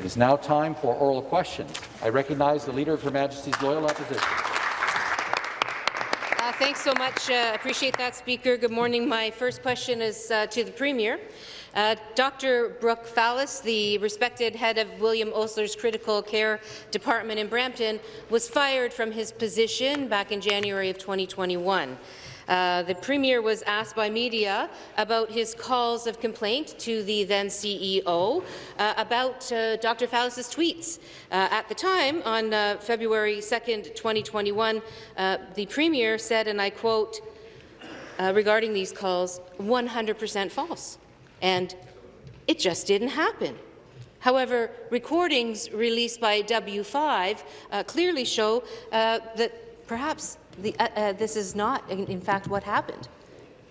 It is now time for oral questions. I recognize the Leader of Her Majesty's Loyal Opposition. Uh, thanks so much. Uh, appreciate that, Speaker. Good morning. My first question is uh, to the Premier. Uh, Dr. Brooks Fallis, the respected head of William Osler's Critical Care Department in Brampton, was fired from his position back in January of 2021. Uh, the Premier was asked by media about his calls of complaint to the then CEO uh, about uh, Dr. Fallis's tweets. Uh, at the time, on uh, February 2nd, 2021, uh, the Premier said, and I quote, regarding these calls, 100% false. And it just didn't happen. However, recordings released by W5 clearly show that perhaps the, uh, uh, this is not, in, in fact, what happened.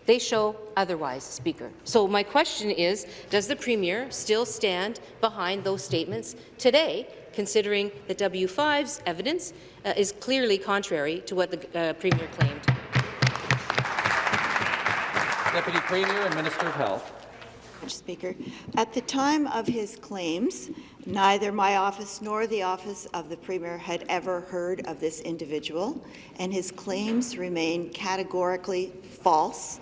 They show otherwise, Speaker. So my question is, does the Premier still stand behind those statements today, considering that W5's evidence uh, is clearly contrary to what the uh, Premier claimed? Deputy Premier and Minister of Health. Speaker. At the time of his claims, neither my office nor the office of the Premier had ever heard of this individual, and his claims remain categorically false.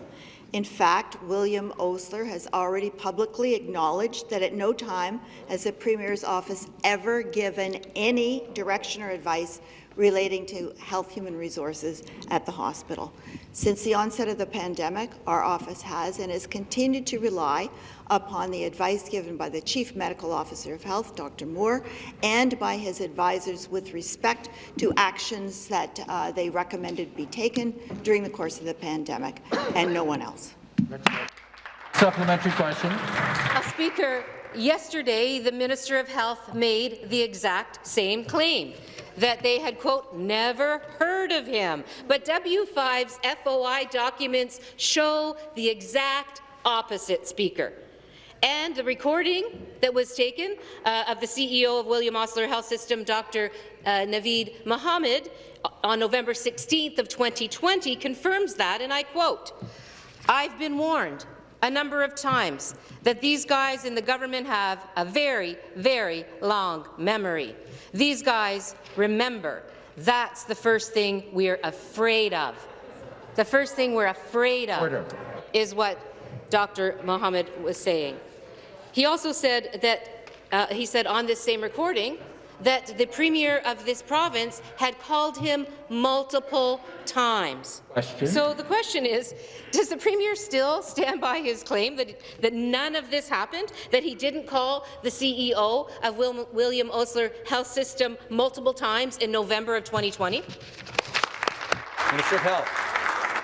In fact, William Osler has already publicly acknowledged that at no time has the Premier's office ever given any direction or advice relating to health human resources at the hospital. Since the onset of the pandemic, our office has and has continued to rely upon the advice given by the Chief Medical Officer of Health, Dr. Moore, and by his advisors with respect to actions that uh, they recommended be taken during the course of the pandemic, and no one else. Supplementary question. Uh, Speaker, yesterday the Minister of Health made the exact same claim that they had, quote, never heard of him. But W5's FOI documents show the exact opposite, Speaker. And the recording that was taken uh, of the CEO of William Osler Health System, Dr. Uh, Naveed Mohammed, on November 16th of 2020 confirms that, and I quote, I've been warned a number of times that these guys in the government have a very, very long memory. These guys remember. That's the first thing we're afraid of. The first thing we're afraid of Order. is what Dr. Mohammed was saying. He also said that uh, he said on this same recording that the Premier of this province had called him multiple times. Question. So the question is, does the Premier still stand by his claim that, that none of this happened, that he didn't call the CEO of Wil William Osler Health System multiple times in November of 2020? Minister of Health.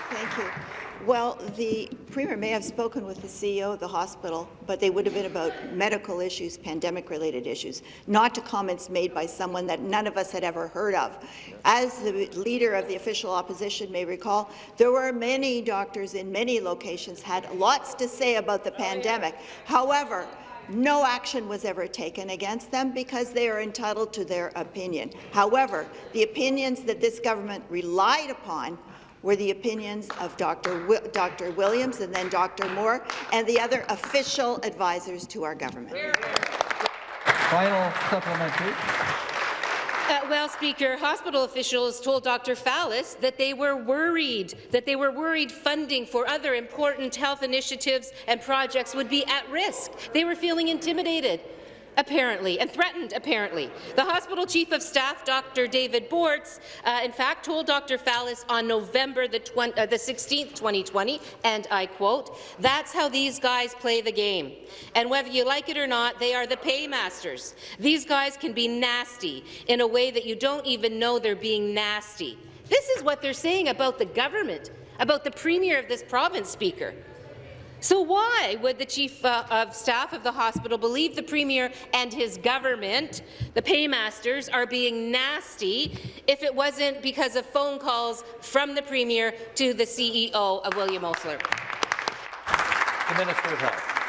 Thank you. Well, the Premier may have spoken with the CEO of the hospital, but they would have been about medical issues, pandemic-related issues, not to comments made by someone that none of us had ever heard of. As the leader of the official opposition may recall, there were many doctors in many locations had lots to say about the pandemic. However, no action was ever taken against them because they are entitled to their opinion. However, the opinions that this government relied upon were the opinions of Dr. Wi Dr. Williams and then Dr. Moore and the other official advisors to our government. Final supplementary. Uh, well, Speaker, hospital officials told Dr. Fallis that they were worried, that they were worried funding for other important health initiatives and projects would be at risk. They were feeling intimidated apparently, and threatened, apparently. The hospital chief of staff, Dr. David Bortz, uh, in fact, told Dr. Fallis on November the, uh, the 16th, 2020, and I quote, that's how these guys play the game. And whether you like it or not, they are the paymasters. These guys can be nasty in a way that you don't even know they're being nasty. This is what they're saying about the government, about the premier of this province, Speaker. So why would the Chief uh, of Staff of the hospital believe the Premier and his government, the paymasters, are being nasty if it wasn't because of phone calls from the Premier to the CEO of William Osler? The Minister of Health.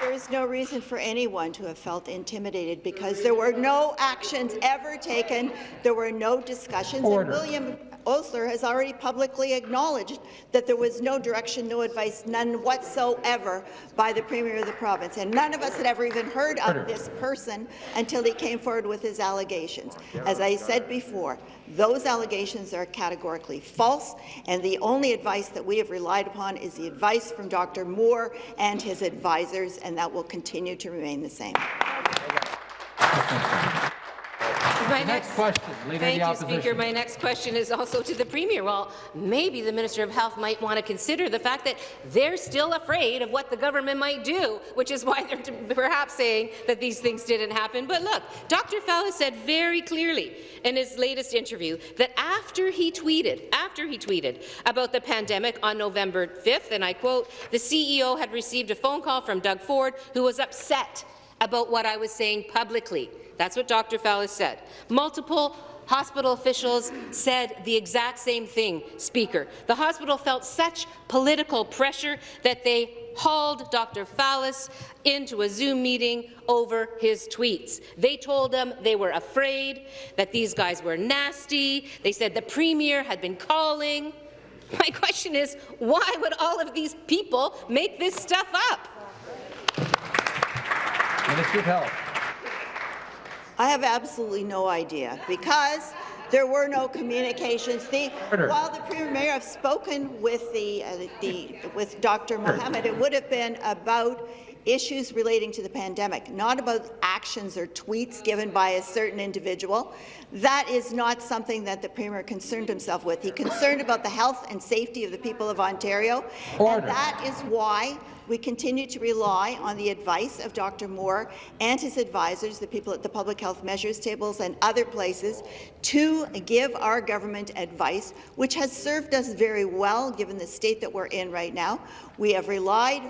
There is no reason for anyone to have felt intimidated because there were no actions ever taken, there were no discussions, Order. and William Osler has already publicly acknowledged that there was no direction, no advice, none whatsoever by the Premier of the province, and none of us had ever even heard of this person until he came forward with his allegations. As I said before, those allegations are categorically false, and the only advice that we have relied upon is the advice from Dr. Moore and his advisors, and that will continue to remain the same. My Next question, Leader Thank the you, Speaker. My next question is also to the Premier. Well, maybe the Minister of Health might want to consider the fact that they're still afraid of what the government might do, which is why they're perhaps saying that these things didn't happen. But look, Dr. Fowler said very clearly in his latest interview that after he tweeted, after he tweeted about the pandemic on November 5th, and I quote, the CEO had received a phone call from Doug Ford, who was upset about what I was saying publicly. That's what Dr. Fallis said. Multiple hospital officials said the exact same thing, Speaker. The hospital felt such political pressure that they hauled Dr. Fallis into a Zoom meeting over his tweets. They told him they were afraid, that these guys were nasty. They said the Premier had been calling. My question is, why would all of these people make this stuff up? Minister of Health. I have absolutely no idea because there were no communications. The, while the Premier may have spoken with the, uh, the with Dr. Mohammed, it would have been about issues relating to the pandemic, not about actions or tweets given by a certain individual. That is not something that the Premier concerned himself with. He concerned about the health and safety of the people of Ontario, Order. and that is why we continue to rely on the advice of Dr. Moore and his advisors, the people at the Public Health Measures tables and other places, to give our government advice, which has served us very well given the state that we're in right now. We have relied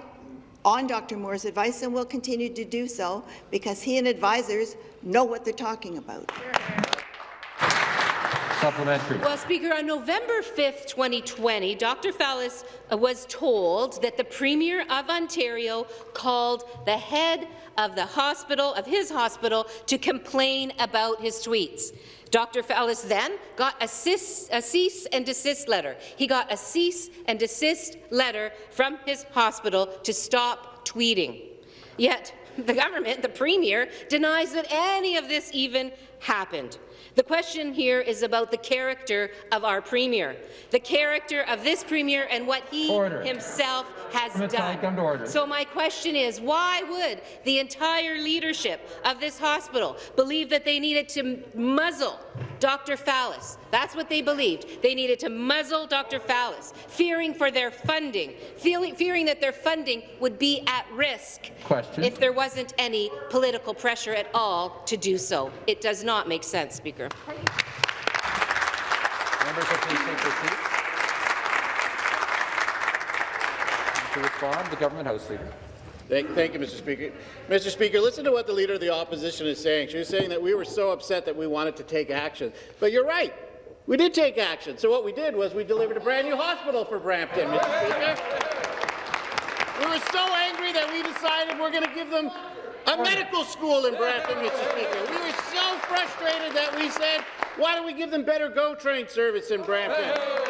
on Dr. Moore's advice and will continue to do so because he and advisors know what they're talking about. Supplementary. Well, Speaker, on November 5th, 2020, Dr. Fallis uh, was told that the Premier of Ontario called the head of the hospital, of his hospital, to complain about his tweets. Dr. Fallis then got a, cis, a cease and desist letter. He got a cease and desist letter from his hospital to stop tweeting. Yet the government, the Premier, denies that any of this even happened. The question here is about the character of our Premier, the character of this Premier and what he Order. himself has done. come to order. So my question is, why would the entire leadership of this hospital believe that they needed to muzzle Dr. Fallis? That's what they believed. They needed to muzzle Dr. Fallis, fearing for their funding, feeling, fearing that their funding would be at risk Question. if there wasn't any political pressure at all to do so. It does not make sense, Speaker. Members will please take their seats. To respond, the Government House Leader. Thank, thank you, Mr. Speaker. Mr. Speaker, listen to what the Leader of the Opposition is saying. She was saying that we were so upset that we wanted to take action. But you're right. We did take action. So what we did was we delivered a brand new hospital for Brampton, Mr. Speaker. We were so angry that we decided we're going to give them a medical school in Brampton, Mr. Speaker. We were so frustrated that we said, why don't we give them better GO train service in Brampton?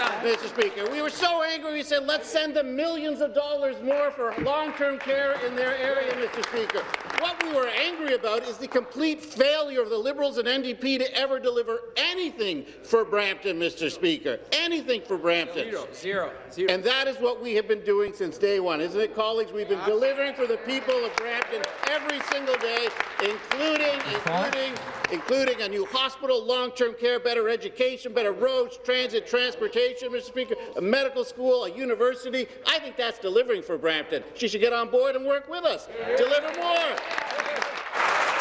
Mr. Speaker. We were so angry, we said, let's send them millions of dollars more for long-term care in their area, Mr. Speaker. What we were angry about is the complete failure of the Liberals and NDP to ever deliver anything for Brampton, Mr. Speaker. Anything for Brampton. Zero, zero, zero. And that is what we have been doing since day one, isn't it, colleagues? We've been delivering for the people of Brampton every single day, including, including, including a new hospital, long-term care, better education, better roads, transit, transportation, Mr. Speaker, a medical school, a university. I think that's delivering for Brampton. She should get on board and work with us. Deliver more.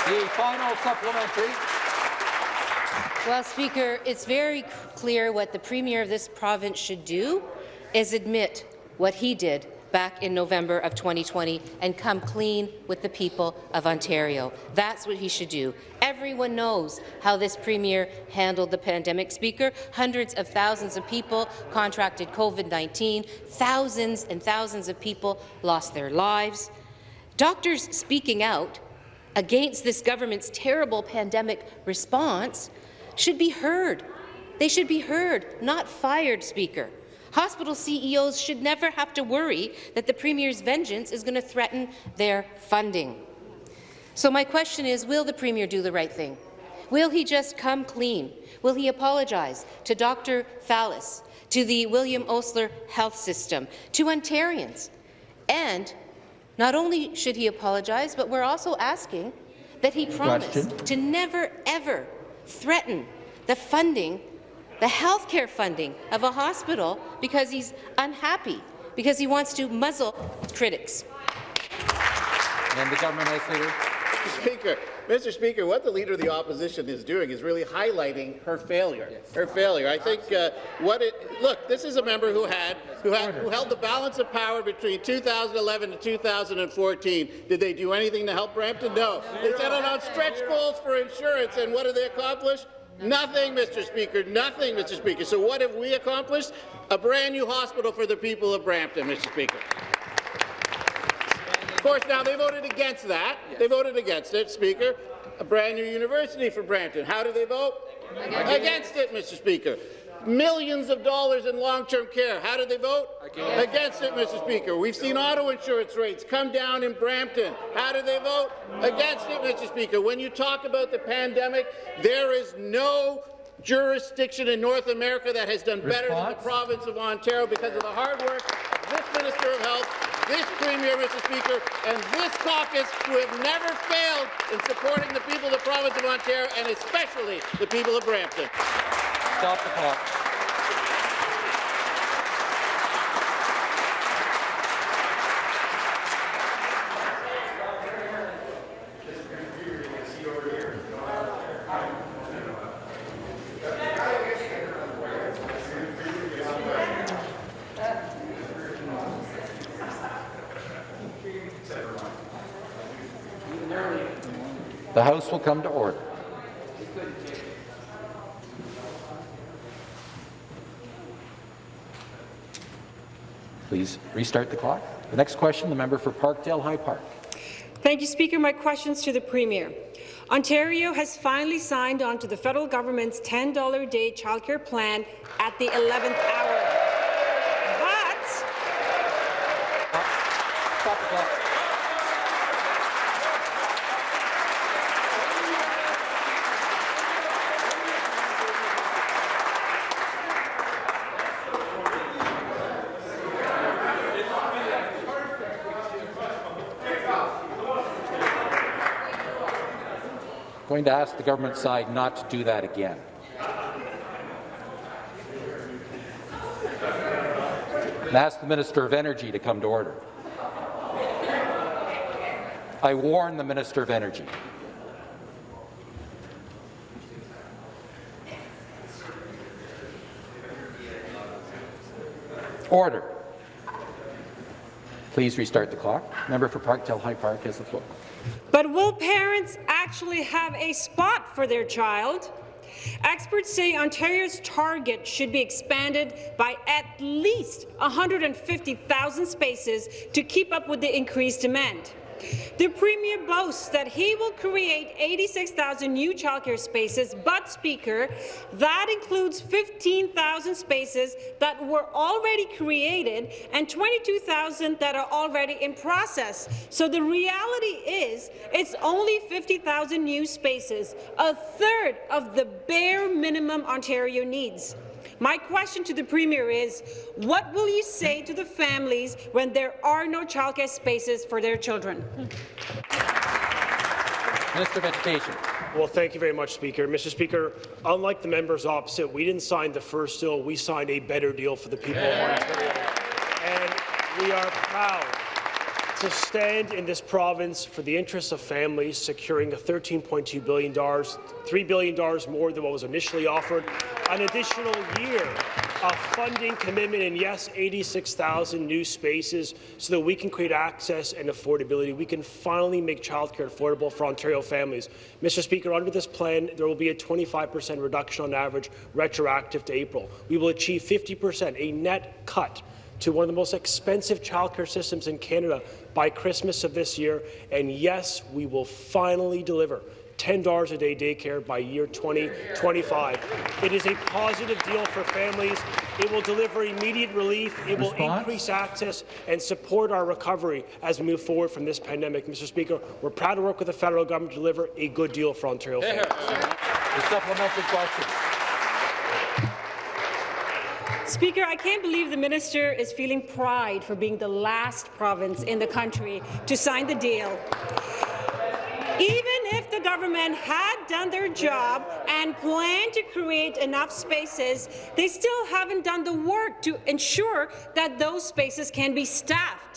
The final supplementary. Well, Speaker, it's very clear what the Premier of this province should do is admit what he did back in November of 2020 and come clean with the people of Ontario. That's what he should do. Everyone knows how this Premier handled the pandemic, Speaker. Hundreds of thousands of people contracted COVID-19. Thousands and thousands of people lost their lives. Doctors speaking out against this government's terrible pandemic response should be heard. They should be heard, not fired, Speaker. Hospital CEOs should never have to worry that the Premier's vengeance is going to threaten their funding. So my question is, will the Premier do the right thing? Will he just come clean? Will he apologize to Dr. Fallis, to the William Osler Health System, to Ontarians? And not only should he apologize, but we're also asking that he promise to never, ever threaten the funding, the health care funding of a hospital because he's unhappy, because he wants to muzzle critics. And the government house leader. Mr. Speaker, Mr. Speaker, what the Leader of the Opposition is doing is really highlighting her failure. Her failure. I think uh, what it look. This is a member who had who had who held the balance of power between 2011 and 2014. Did they do anything to help Brampton? No. They settled on stretch goals for insurance, and what did they accomplish? Nothing, Mr. Speaker. Nothing, Mr. Speaker. So what have we accomplished? A brand new hospital for the people of Brampton, Mr. Speaker. Of course, now they voted against that. They voted against it, Speaker. A brand new university for Brampton. How did they vote? Against, it, Mr. Speaker. Millions of dollars in long-term care. How did they vote? Against it, Mr. Speaker. We've seen auto insurance rates come down in Brampton. How did they vote? Against it, Mr. Speaker. When you talk about the pandemic, there is no jurisdiction in North America that has done better than the province of Ontario because of the hard work of this Minister of Health, this Premier, Mr. Speaker, and this caucus who have never failed in supporting the people of the province of Ontario and especially the people of Brampton. Stop the clock. The House will come to order. Please restart the clock. The next question, the member for Parkdale High Park. Thank you, Speaker. My questions to the Premier. Ontario has finally signed on to the federal government's $10 a day childcare plan at the 11th hour. But Stop the clock. Going to ask the government side not to do that again. And ask the Minister of Energy to come to order. I warn the Minister of Energy. Order. Please restart the clock. Member for Parkdale High Park has the floor. But will parents actually have a spot for their child? Experts say Ontario's target should be expanded by at least 150,000 spaces to keep up with the increased demand. The Premier boasts that he will create 86,000 new childcare spaces, but, Speaker, that includes 15,000 spaces that were already created and 22,000 that are already in process. So the reality is it's only 50,000 new spaces, a third of the bare minimum Ontario needs. My question to the Premier is, what will you say to the families when there are no childcare spaces for their children? Minister of Education. Well, thank you very much, Speaker. Mr. Speaker, unlike the members opposite, we didn't sign the first deal, we signed a better deal for the people of Ontario. And we are proud to stand in this province for the interests of families, securing a $13.2 billion, $3 billion more than what was initially offered, an additional year of funding commitment, and yes, 86,000 new spaces so that we can create access and affordability. We can finally make childcare affordable for Ontario families. Mr. Speaker, under this plan, there will be a 25% reduction on average retroactive to April. We will achieve 50%, a net cut to one of the most expensive childcare systems in Canada by Christmas of this year. And yes, we will finally deliver $10 a day daycare by year 2025. It is a positive deal for families. It will deliver immediate relief. It will Response? increase access and support our recovery as we move forward from this pandemic. Mr. Speaker, we're proud to work with the federal government to deliver a good deal for Ontario families. The supplementary question. Speaker, I can't believe the minister is feeling pride for being the last province in the country to sign the deal. Even if the government had done their job and planned to create enough spaces, they still haven't done the work to ensure that those spaces can be staffed.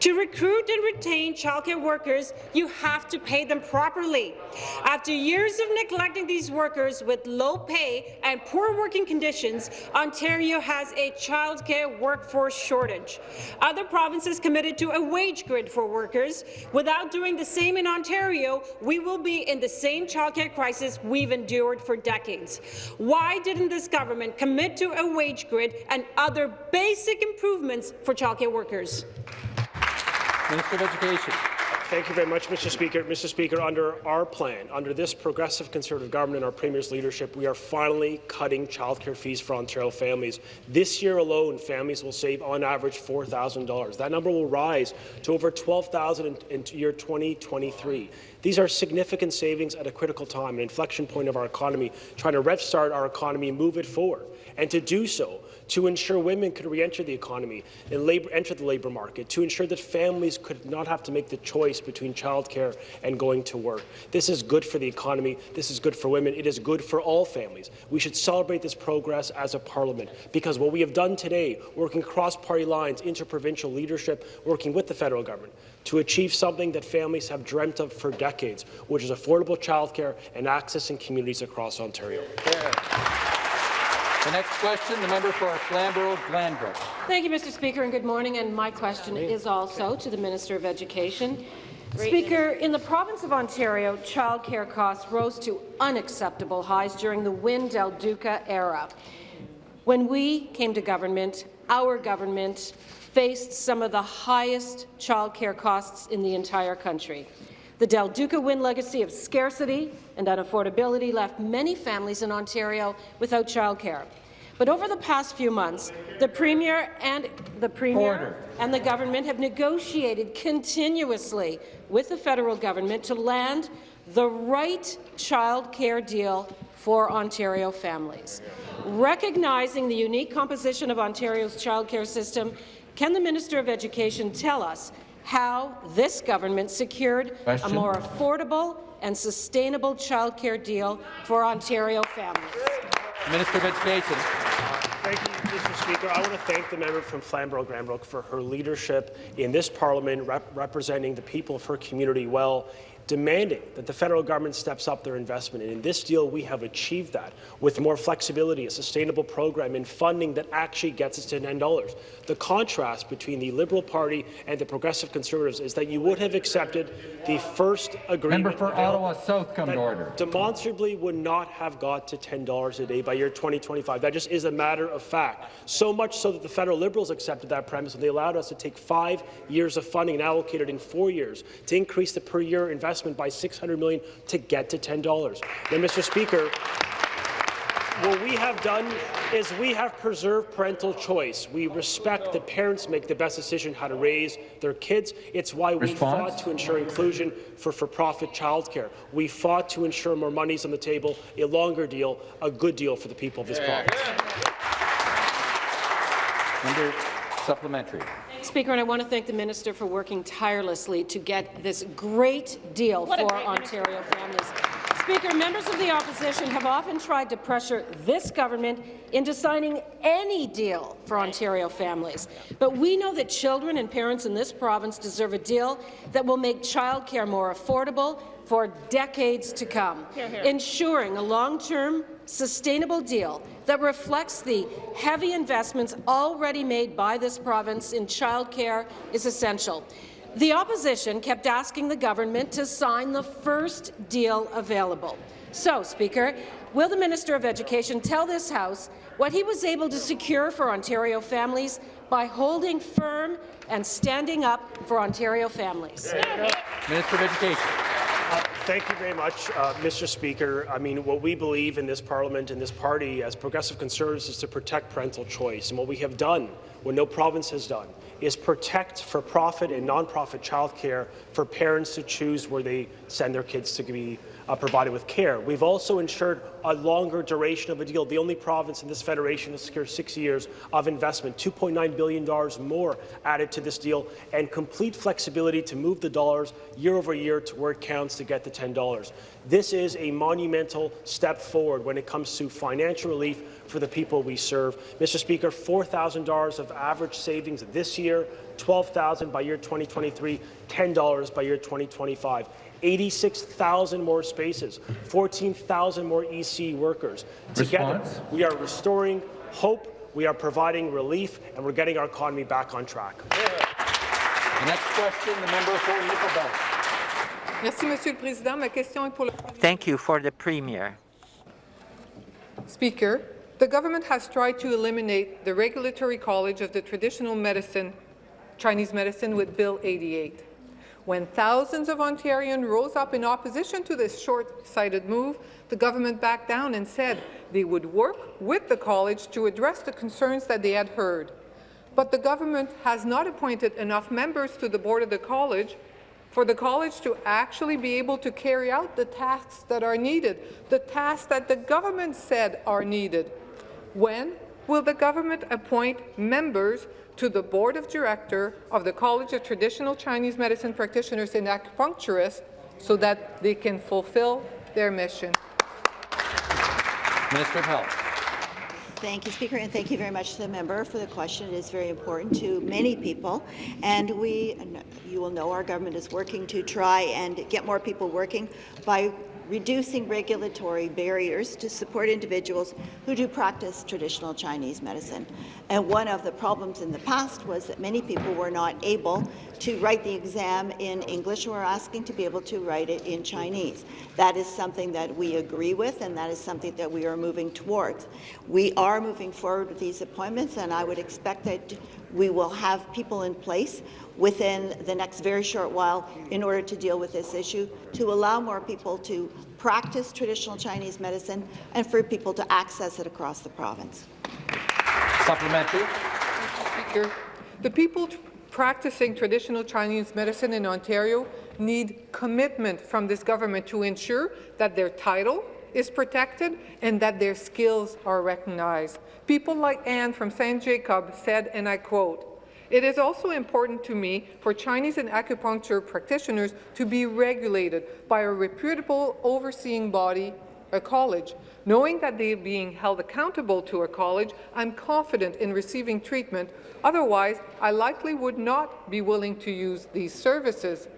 To recruit and retain childcare workers, you have to pay them properly. After years of neglecting these workers with low pay and poor working conditions, Ontario has a childcare workforce shortage. Other provinces committed to a wage grid for workers. Without doing the same in Ontario, we will be in the same childcare crisis we've endured for decades. Why didn't this government commit to a wage grid and other basic improvements for childcare workers? Minister of Education. Thank you very much, Mr. Speaker. Mr. Speaker, under our plan, under this progressive Conservative government and our Premier's leadership, we are finally cutting childcare fees for Ontario families. This year alone, families will save on average $4,000. That number will rise to over $12,000 in, year 2023. These are significant savings at a critical time, an inflection point of our economy, trying to restart our economy, move it forward. And to do so, to ensure women could re-enter the economy and labor, enter the labour market, to ensure that families could not have to make the choice between childcare and going to work. This is good for the economy. This is good for women. It is good for all families. We should celebrate this progress as a parliament because what we have done today, working across-party lines, interprovincial leadership, working with the federal government, to achieve something that families have dreamt of for decades, which is affordable childcare and access in communities across Ontario. The next question, the member for Flamborough-Glanbrook. Thank you, Mr. Speaker, and good morning. And my question is also to the Minister of Education. Speaker, in the province of Ontario, childcare costs rose to unacceptable highs during the Wynne Del Duca era. When we came to government, our government faced some of the highest childcare costs in the entire country. The Del Duca Wynne legacy of scarcity and unaffordability left many families in Ontario without childcare. But over the past few months, the Premier and the Premier Order. and the government have negotiated continuously with the federal government to land the right child care deal for Ontario families. Recognizing the unique composition of Ontario's child care system, can the Minister of Education tell us how this government secured Question. a more affordable and sustainable child care deal for Ontario families? Minister of Education. Thank you, Mr. Speaker. I want to thank the member from Flamborough-Glanbrook for her leadership in this parliament, rep representing the people of her community well, demanding that the federal government steps up their investment. And in this deal, we have achieved that with more flexibility, a sustainable program, and funding that actually gets us to $10. The contrast between the Liberal Party and the Progressive Conservatives is that you would have accepted the first agreement Member for Ottawa South come to order. demonstrably would not have got to $10 a day by year 2025. That just is a matter of fact. So much so that the federal Liberals accepted that premise and they allowed us to take five years of funding and allocate it in four years to increase the per year investment by 600 million to get to $10. Now, Mr. Speaker, what we have done is we have preserved parental choice. We respect that parents make the best decision how to raise their kids. It's why we Response? fought to ensure inclusion for for-profit childcare. We fought to ensure more money's on the table, a longer deal, a good deal for the people of this province. Member supplementary. Speaker, and I want to thank the minister for working tirelessly to get this great deal for Ontario families. Speaker, members of the opposition have often tried to pressure this government into signing any deal for Ontario families. But we know that children and parents in this province deserve a deal that will make childcare more affordable for decades to come, ensuring a long-term, sustainable deal that reflects the heavy investments already made by this province in childcare is essential. The opposition kept asking the government to sign the first deal available. So, Speaker, will the Minister of Education tell this House what he was able to secure for Ontario families by holding firm and standing up for Ontario families. Minister of Education. Uh, Thank you very much, uh, Mr. Speaker. I mean, what we believe in this parliament and this party as progressive conservatives is to protect parental choice. And what we have done, what no province has done, is protect for-profit and non-profit childcare for parents to choose where they send their kids to be uh, provided with care. We've also ensured a longer duration of a deal. The only province in this federation to secure six years of investment, $2.9 billion more added to this deal, and complete flexibility to move the dollars year over year to where it counts to get the $10. This is a monumental step forward when it comes to financial relief for the people we serve. Mr. Speaker, $4,000 of average savings this year, 12,000 by year 2023, $10 by year 2025. 86,000 more spaces, 14,000 more EC workers. Together, Response? we are restoring hope, we are providing relief, and we're getting our economy back on track. The next question, the member for Nickel Belt. Merci, Monsieur le Président. Ma question est pour le Thank you for the Premier. Speaker. The government has tried to eliminate the Regulatory College of the Traditional Medicine, Chinese Medicine with Bill 88. When thousands of Ontarians rose up in opposition to this short-sighted move, the government backed down and said they would work with the college to address the concerns that they had heard. But the government has not appointed enough members to the board of the college for the college to actually be able to carry out the tasks that are needed, the tasks that the government said are needed. When will the government appoint members to the board of director of the College of Traditional Chinese Medicine Practitioners and Acupuncturists so that they can fulfill their mission? Minister of Health. Thank you, Speaker, and thank you very much to the member for the question. It is very important to many people, and we, you will know, our government is working to try and get more people working by reducing regulatory barriers to support individuals who do practice traditional Chinese medicine. And one of the problems in the past was that many people were not able to write the exam in English we are asking to be able to write it in Chinese. That is something that we agree with, and that is something that we are moving towards. We are moving forward with these appointments, and I would expect that we will have people in place within the next very short while in order to deal with this issue, to allow more people to practice traditional Chinese medicine and for people to access it across the province. Supplementary. Speaker, the people t- practicing traditional Chinese medicine in Ontario need commitment from this government to ensure that their title is protected and that their skills are recognized. People like Anne from St. Jacob said, and I quote, it is also important to me for Chinese and acupuncture practitioners to be regulated by a reputable overseeing body, a college. Knowing that they are being held accountable to a college, I'm confident in receiving treatment. Otherwise, I likely would not be willing to use these services.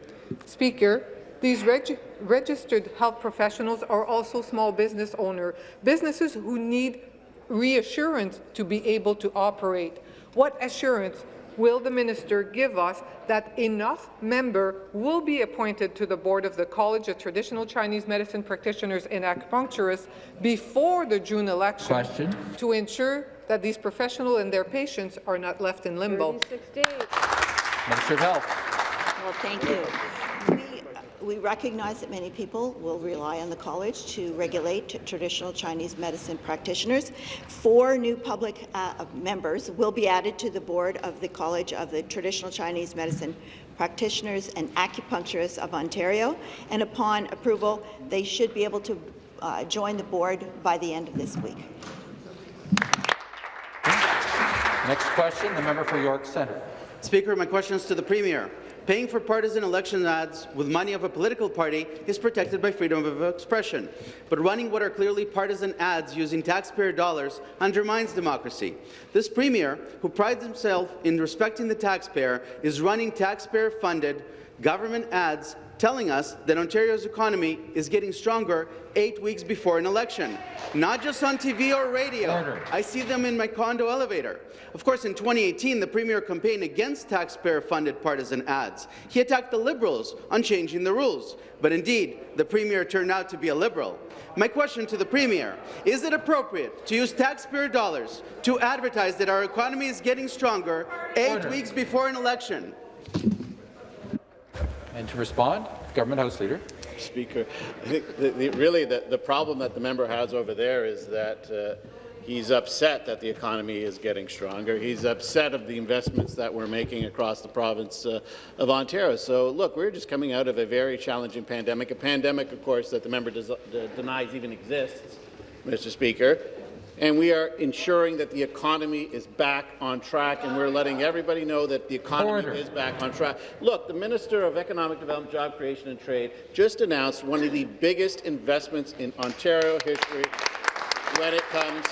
Speaker, these reg registered health professionals are also small business owners, businesses who need reassurance to be able to operate. What assurance will the minister give us that enough member will be appointed to the board of the College of Traditional Chinese Medicine Practitioners and Acupuncturists before the June election Question. to ensure that these professionals and their patients are not left in limbo? Minister of Health. Well, thank you. We, we recognize that many people will rely on the college to regulate traditional Chinese medicine practitioners. Four new public uh, members will be added to the board of the College of the Traditional Chinese Medicine Practitioners and Acupuncturists of Ontario, and upon approval, they should be able to uh, join the board by the end of this week. Next question, the member for York Centre. Speaker, my question is to the Premier. Paying for partisan election ads with money of a political party is protected by freedom of expression, but running what are clearly partisan ads using taxpayer dollars undermines democracy. This Premier, who prides himself in respecting the taxpayer, is running taxpayer-funded government ads telling us that Ontario's economy is getting stronger eight weeks before an election. Not just on TV or radio. Order. I see them in my condo elevator. Of course, in 2018, the Premier campaigned against taxpayer-funded partisan ads. He attacked the Liberals on changing the rules. But indeed, the Premier turned out to be a Liberal. My question to the Premier, is it appropriate to use taxpayer dollars to advertise that our economy is getting stronger eight Order. weeks before an election? And to respond, Government House Leader. Speaker, I think the, the, really the, the problem that the member has over there is that uh, he's upset that the economy is getting stronger. He's upset of the investments that we're making across the province uh, of Ontario. So, look, we're just coming out of a very challenging pandemic, a pandemic, of course, that the member denies even exists, Mr. Speaker. And we are ensuring that the economy is back on track, and we're letting everybody know that the economy Order. is back on track. Look, the Minister of Economic Development, Job Creation and Trade just announced one of the biggest investments in Ontario history when it comes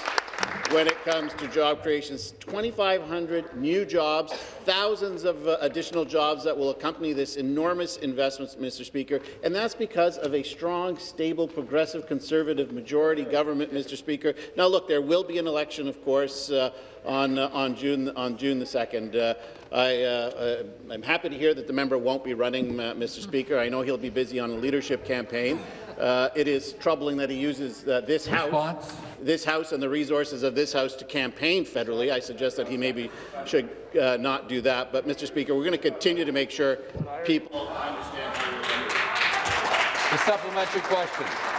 when it comes to job creations. 2,500 new jobs, thousands of uh, additional jobs that will accompany this enormous investment, Mr. Speaker, and that's because of a strong, stable, progressive, conservative majority government, Mr. Speaker. Now, look, there will be an election, of course, uh, on uh, on June on June the second. Uh, I, uh, uh, I'm happy to hear that the member won't be running, uh, Mr. Speaker. I know he'll be busy on a leadership campaign. Uh, it is troubling that he uses uh, this Response. House, this House and the resources of this House to campaign federally. I suggest that he maybe should uh, not do that. But, Mr. Speaker, we're going to continue to make sure people understand. The supplementary question.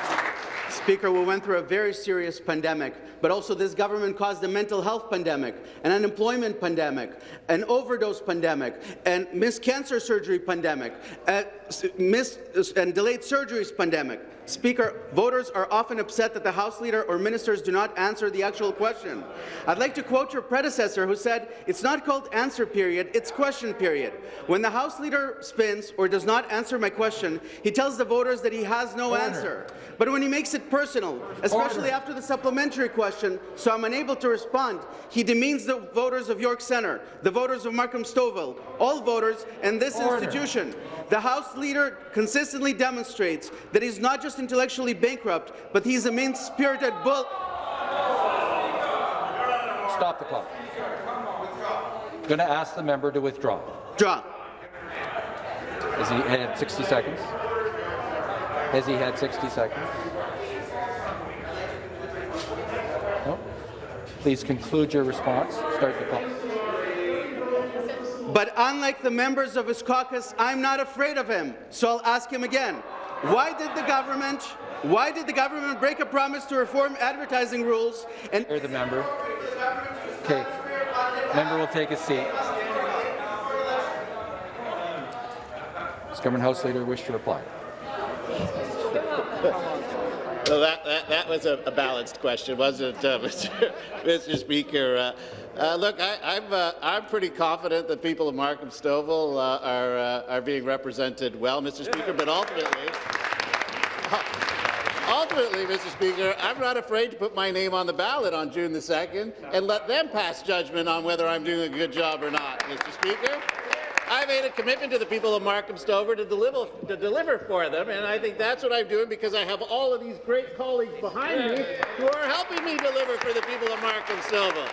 Speaker, we went through a very serious pandemic, but also this government caused a mental health pandemic, an unemployment pandemic, an overdose pandemic, and missed cancer surgery pandemic, uh, a missed and delayed surgeries pandemic. Speaker, voters are often upset that the House Leader or ministers do not answer the actual question. I'd like to quote your predecessor who said, it's not called answer period, it's question period. When the House Leader spins or does not answer my question, he tells the voters that he has no Order. answer. But when he makes it personal, especially Order. after the supplementary question, so I'm unable to respond, he demeans the voters of York Centre, the voters of Markham Stouffville, all voters, and this Order. institution. The House Leader consistently demonstrates that he's not just intellectually bankrupt, but he's a mean-spirited bull. Stop the clock. I'm Going to ask the member to withdraw. Draw. Has he had 60 seconds? Has he had 60 seconds? Please conclude your response. Start the clock. But unlike the members of his caucus, I'm not afraid of him. So I'll ask him again. Why did the government why did the government break a promise to reform advertising rules and Hear the member. Okay. Member will take a seat. Does Government House Leader wish to reply? Well, that, that, that was a, a balanced question, wasn't it, uh, Mr. Mr. Speaker? Uh, uh, look, I, I'm, uh, I'm pretty confident that people of Markham Stouffville uh, are, uh, are being represented well, Mr. Speaker, but ultimately, ultimately, Mr. Speaker, I'm not afraid to put my name on the ballot on June the 2nd and let them pass judgment on whether I'm doing a good job or not, Mr. Speaker. I made a commitment to the people of Markham Stouffville to deliver, to deliver for them, and I think that's what I'm doing because I have all of these great colleagues behind me who are helping me deliver for the people of Markham Stouffville.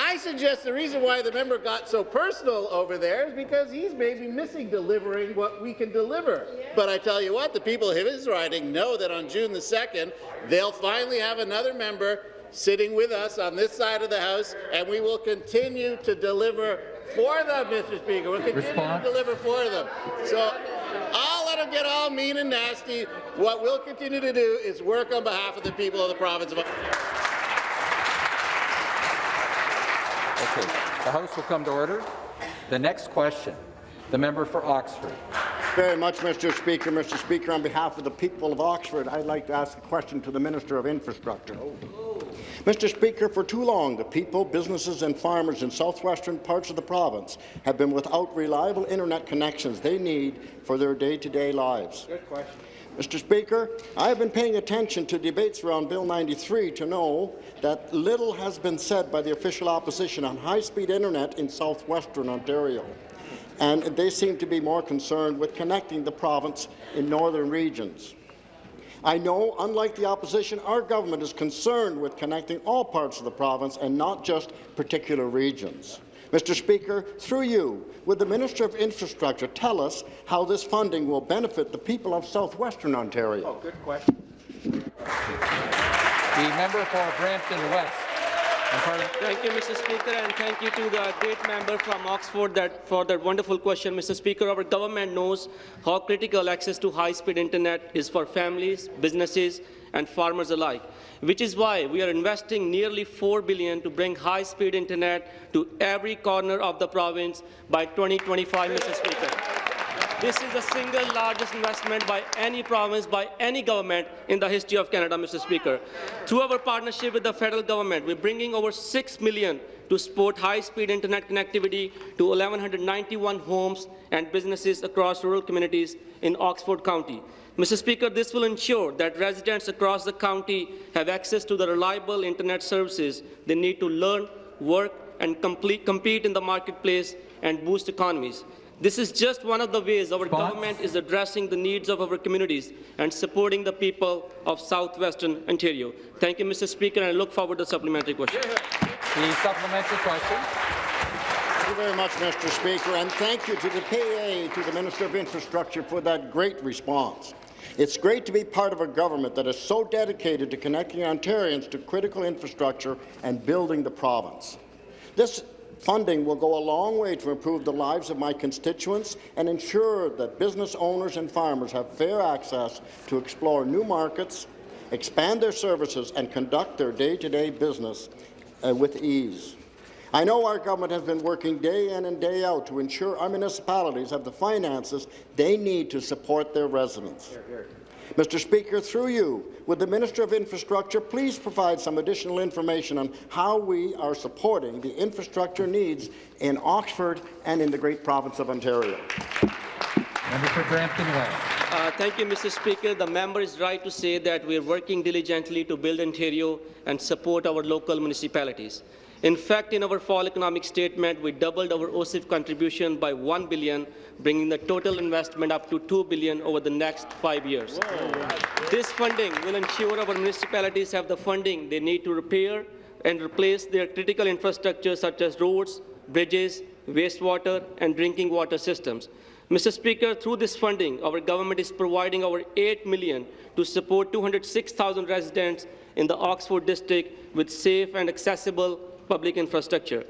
I suggest the reason why the member got so personal over there is because he's maybe missing delivering what we can deliver. But I tell you what, the people of his riding know that on June the 2nd, they'll finally have another member sitting with us on this side of the House, and we will continue to deliver for them, Mr. Speaker. We'll continue Response? to deliver for them. So I'll let them get all mean and nasty. What we'll continue to do is work on behalf of the people of the province of Okay. The House will come to order. The next question, the member for Oxford. very much, Mr. Speaker. Mr. Speaker, on behalf of the people of Oxford, I'd like to ask a question to the Minister of Infrastructure. Oh. Mr. Speaker, for too long, the people, businesses and farmers in southwestern parts of the province have been without reliable internet connections they need for their day-to-day lives. Good question. Mr. Speaker, I have been paying attention to debates around Bill 93 to know that little has been said by the official opposition on high-speed internet in southwestern Ontario. and they seem to be more concerned with connecting the province in northern regions. I know, unlike the opposition, our government is concerned with connecting all parts of the province and not just particular regions. Mr. Speaker, through you, would the Minister of Infrastructure tell us how this funding will benefit the people of southwestern Ontario? Oh, good question. The member for Brampton West. Thank you, Mr. Speaker, and thank you to the great member from Oxford that, for that wonderful question. Mr. Speaker, our government knows how critical access to high-speed internet is for families, businesses, and farmers alike, which is why we are investing nearly 4 billion to bring high-speed internet to every corner of the province by 2025, Mr. Speaker. This is the single largest investment by any province, by any government in the history of Canada, Mr. Speaker. Through our partnership with the federal government, we're bringing over 6 million to support high-speed internet connectivity to 1,191 homes and businesses across rural communities in Oxford County. Mr. Speaker, this will ensure that residents across the county have access to the reliable internet services they need to learn, work, and complete, compete in the marketplace and boost economies. This is just one of the ways our Response? government is addressing the needs of our communities and supporting the people of southwestern Ontario. Thank you, Mr. Speaker, and I look forward to the supplementary question. The supplementary question. Thank you very much, Mr. Speaker, and thank you to the PA, to the Minister of Infrastructure for that great response. It's great to be part of a government that is so dedicated to connecting Ontarians to critical infrastructure and building the province. This Funding will go a long way to improve the lives of my constituents and ensure that business owners and farmers have fair access to explore new markets, expand their services, and conduct their day-to-day -day business uh, with ease. I know our government has been working day in and day out to ensure our municipalities have the finances they need to support their residents. Hear, hear. Mr. Speaker, through you, would the Minister of Infrastructure please provide some additional information on how we are supporting the infrastructure needs in Oxford and in the great province of Ontario? Member for Brampton West. Uh, thank you, Mr. Speaker. The member is right to say that we are working diligently to build Ontario and support our local municipalities. In fact, in our fall economic statement, we doubled our OCIF contribution by 1 billion, bringing the total investment up to 2 billion over the next five years. Whoa. This funding will ensure our municipalities have the funding they need to repair and replace their critical infrastructure such as roads, bridges, wastewater, and drinking water systems. Mr. Speaker, through this funding, our government is providing over 8 million to support 206,000 residents in the Oxford district with safe and accessible public infrastructure.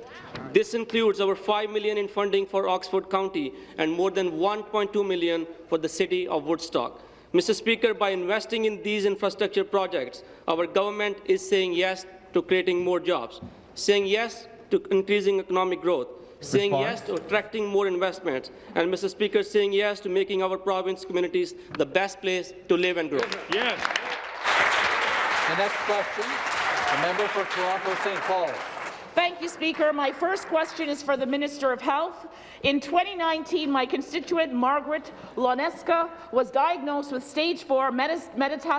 This includes over 5 million in funding for Oxford County and more than 1.2 million for the city of Woodstock. Mr. Speaker, by investing in these infrastructure projects, our government is saying yes to creating more jobs, saying yes to increasing economic growth, saying yes to attracting more investments, and Mr. Speaker, saying yes to making our province communities the best place to live and grow. Yes. The next question, the member for Toronto St. Paul. Thank you, Speaker. My first question is for the Minister of Health. In 2019, my constituent Margaret Loneska was diagnosed with stage 4 metastatic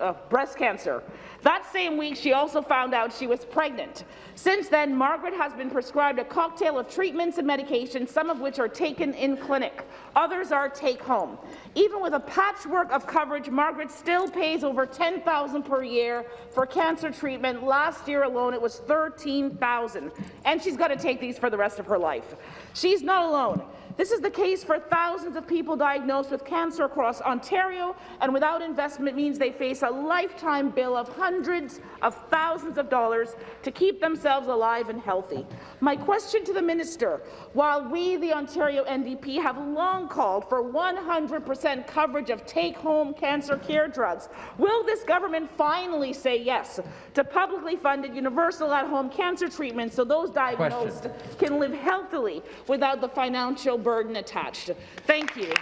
uh, breast cancer. That same week, she also found out she was pregnant. Since then, Margaret has been prescribed a cocktail of treatments and medications, some of which are taken in clinic. Others are take-home. Even with a patchwork of coverage, Margaret still pays over 10,000 per year for cancer treatment. Last year alone, it was 13,000, and she's got to take these for the rest of her life. She's not alone. This is the case for thousands of people diagnosed with cancer across Ontario, and without investment means they face a lifetime bill of hundreds of thousands of dollars to keep themselves alive and healthy. My question to the minister, while we, the Ontario NDP, have long called for 100% coverage of take-home cancer care drugs, will this government finally say yes to publicly funded universal at-home cancer treatment so those diagnosed question. can live healthily without the financial burden attached. Thank you.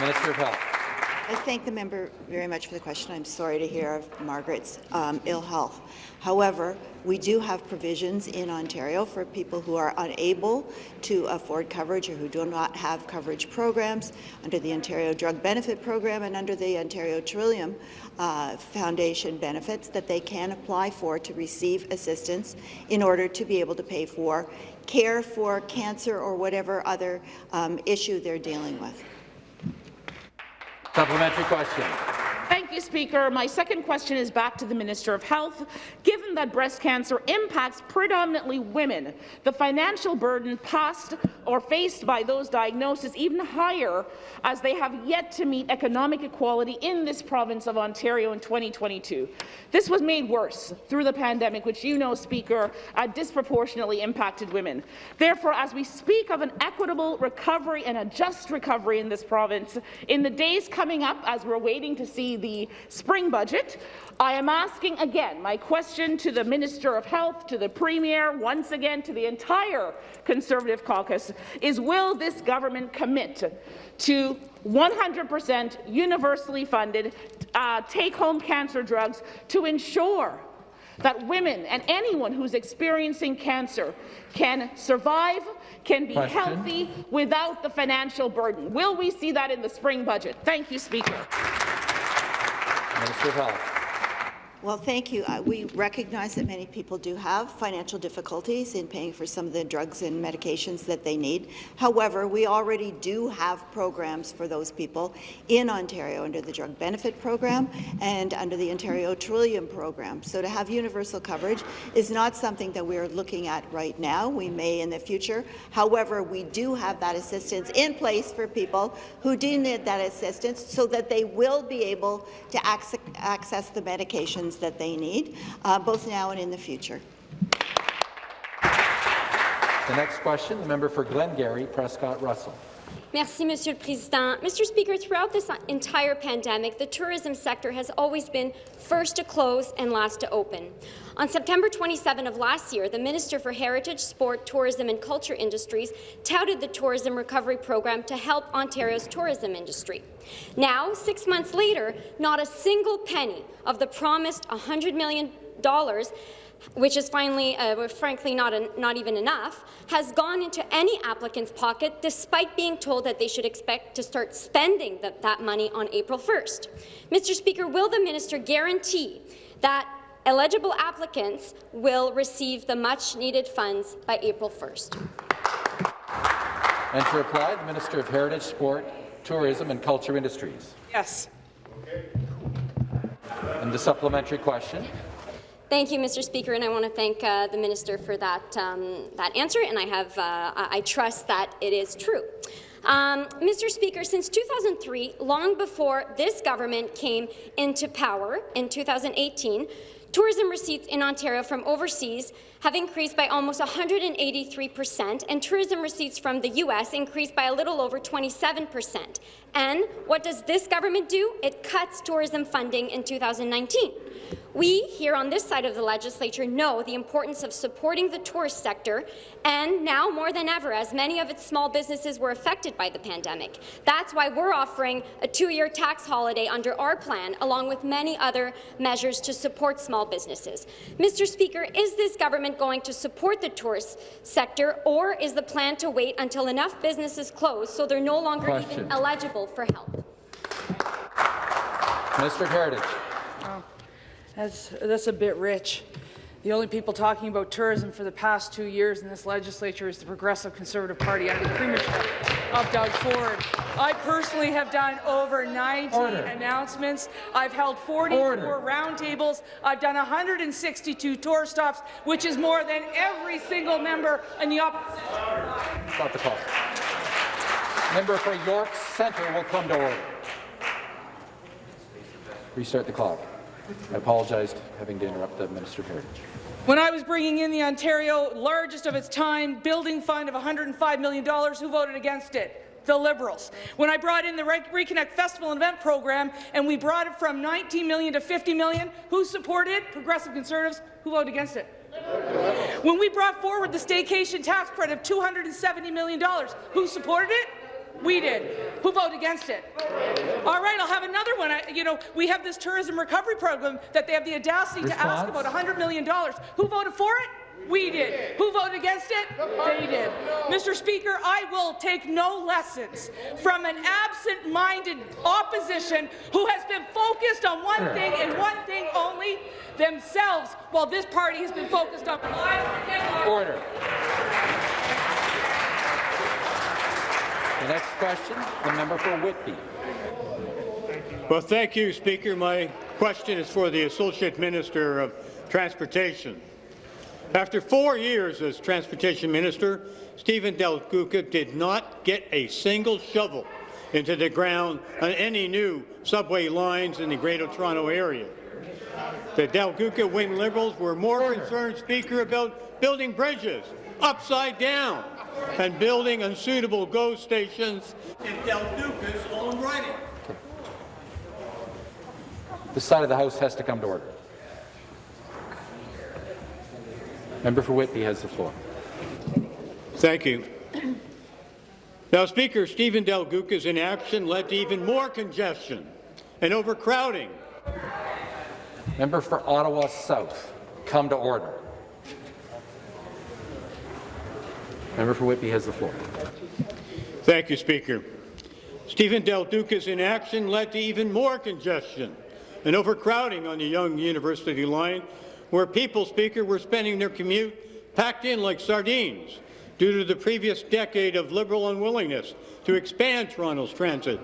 Minister of Health. I thank the member very much for the question. I'm sorry to hear of Margaret's um, ill health. However, we do have provisions in Ontario for people who are unable to afford coverage or who do not have coverage programs under the Ontario Drug Benefit Program and under the Ontario Trillium uh, Foundation benefits that they can apply for to receive assistance in order to be able to pay for care for cancer or whatever other um, issue they're dealing with. Supplementary question. Thank you, Speaker. My second question is back to the Minister of Health. Given that breast cancer impacts predominantly women, the financial burden passed or faced by those diagnosed is even higher as they have yet to meet economic equality in this province of Ontario in 2022. This was made worse through the pandemic, which you know, Speaker, uh, disproportionately impacted women. Therefore, as we speak of an equitable recovery and a just recovery in this province, in the days coming up as we're waiting to see the spring budget, I am asking again my question to the Minister of Health, to the Premier, once again to the entire Conservative caucus, is will this government commit to 100% universally funded uh, take-home cancer drugs to ensure that women and anyone who's experiencing cancer can survive, can be Question. healthy without the financial burden. Will we see that in the spring budget? Thank you, Speaker. Minister of Health. Well, thank you. Uh, we recognize that many people do have financial difficulties in paying for some of the drugs and medications that they need. However, we already do have programs for those people in Ontario under the Drug Benefit Program and under the Ontario Trillium Program. So to have universal coverage is not something that we're looking at right now. We may in the future. However, we do have that assistance in place for people who do need that assistance so that they will be able to access the medications that they need, uh, both now and in the future. The next question, the member for Glengarry, Prescott Russell. Merci, Monsieur le Président. Mr. Speaker, throughout this entire pandemic, the tourism sector has always been first to close and last to open. On September 27 of last year, the Minister for Heritage, Sport, Tourism and Culture Industries touted the Tourism Recovery Program to help Ontario's tourism industry. Now, six months later, not a single penny of the promised $100 million which is finally, uh, frankly not, not even enough, has gone into any applicant's pocket despite being told that they should expect to start spending the, that money on April 1st. Mr. Speaker, will the minister guarantee that eligible applicants will receive the much-needed funds by April 1st? And to reply, the Minister of Heritage, Sport, Tourism and Culture Industries. Yes. And the supplementary question. Thank you, Mr. Speaker, and I want to thank uh, the minister for that um, that answer. And I have uh, I trust that it is true. Um, Mr. Speaker, since 2003, long before this government came into power in 2018, tourism receipts in Ontario from overseas have increased by almost 183 percent, and tourism receipts from the U.S. increased by a little over 27 percent. And what does this government do? It cuts tourism funding in 2019. We, here on this side of the legislature, know the importance of supporting the tourist sector, and now more than ever, as many of its small businesses were affected by the pandemic. That's why we're offering a two-year tax holiday under our plan, along with many other measures to support small businesses. Mr. Speaker, is this government going to support the tourist sector, or is the plan to wait until enough businesses close so they're no longer Question. even eligible for help? Mr. Heritage. That's, that's a bit rich. The only people talking about tourism for the past two years in this legislature is the Progressive Conservative Party under the premiership of Doug Ford. I personally have done over 90 Order. announcements. I've held 44 Order. roundtables. I've done 162 tour stops, which is more than every single member in the opposition. Stop the clock. Member for York Centre will come to order. Restart the clock. I apologize having to interrupt the Minister of Heritage. When I was bringing in the Ontario largest of its time building fund of $105 million, who voted against it? The Liberals. When I brought in the Re Reconnect Festival and Event Program and we brought it from 19 million to 50 million, who supported? It? Progressive Conservatives. Who voted against it? When we brought forward the staycation tax credit of $270 million, who supported it? We did. Who voted against it? All right, I'll have another one. I, you know, we have this tourism recovery program that they have the audacity to ask Response? about $100 million. Who voted for it? We did. Who voted against it? They did. Mr. Speaker, I will take no lessons from an absent-minded opposition who has been focused on one thing and one thing only, themselves, while this party has been focused on Order. The next question, the member for Whitby. Well, thank you, Speaker. My question is for the Associate Minister of Transportation. After four years as Transportation Minister, Stephen Del Duca did not get a single shovel into the ground on any new subway lines in the Greater Toronto Area. The Duca Wynne Liberals were more concerned, Speaker, about building bridges upside down and building unsuitable GO stations in Del Duca's own writing. This side of the House has to come to order. Member for Whitby has the floor. Thank you. Now, Speaker, Stephen Del Duca's inaction led to even more congestion and overcrowding. Member for Ottawa South, come to order. Member for Whitby has the floor. Thank you, Speaker. Stephen Del Duca's inaction led to even more congestion and overcrowding on the Yonge-University line, where people, Speaker, were spending their commute packed in like sardines due to the previous decade of Liberal unwillingness to expand Toronto's transit.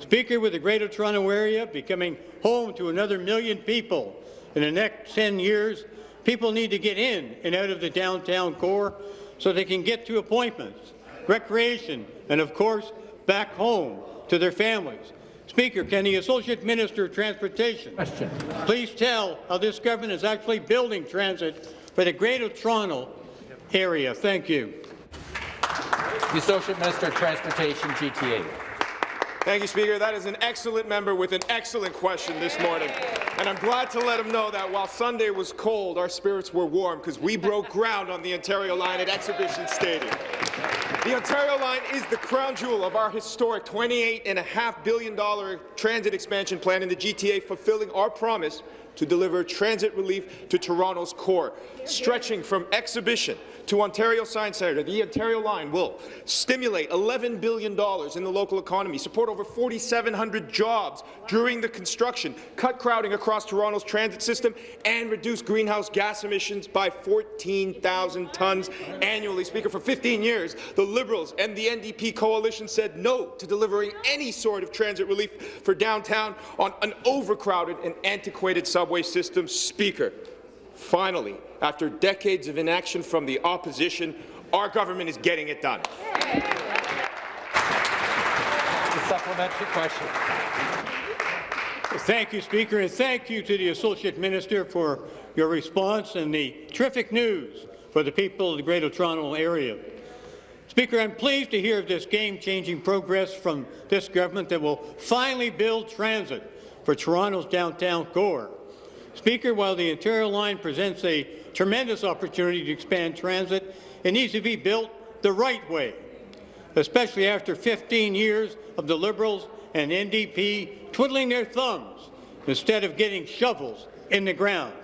Speaker, with the Greater Toronto Area becoming home to another million people in the next 10 years, people need to get in and out of the downtown core so they can get to appointments, recreation, and of course, back home to their families. Speaker, can the Associate Minister of Transportation Question. please tell how this government is actually building transit for the Greater Toronto area? Thank you. The Associate Minister of Transportation, GTA. Thank you, Speaker. That is an excellent member with an excellent question this morning. And I'm glad to let him know that while Sunday was cold, our spirits were warm because we broke ground on the Ontario line at Exhibition Stadium. The Ontario line is the crown jewel of our historic $28.5 billion transit expansion plan in the GTA, fulfilling our promise to deliver transit relief to Toronto's core. Stretching from Exhibition to Ontario Science Centre, the Ontario line will stimulate $11 billion in the local economy, support over 4,700 jobs during the construction, cut crowding across Toronto's transit system, and reduce greenhouse gas emissions by 14,000 tonnes annually. Speaker, for 15 years, the Liberals and the NDP coalition said no to delivering any sort of transit relief for downtown on an overcrowded and antiquated subway system. Speaker, finally, after decades of inaction from the opposition, our government is getting it done. The supplementary question. Thank you, Speaker, and thank you to the Associate Minister for your response and the terrific news for the people of the Greater Toronto Area. Speaker, I'm pleased to hear of this game-changing progress from this government that will finally build transit for Toronto's downtown core. Speaker, while the Ontario line presents a tremendous opportunity to expand transit, it needs to be built the right way, especially after 15 years of the Liberals and NDP twiddling their thumbs instead of getting shovels in the ground.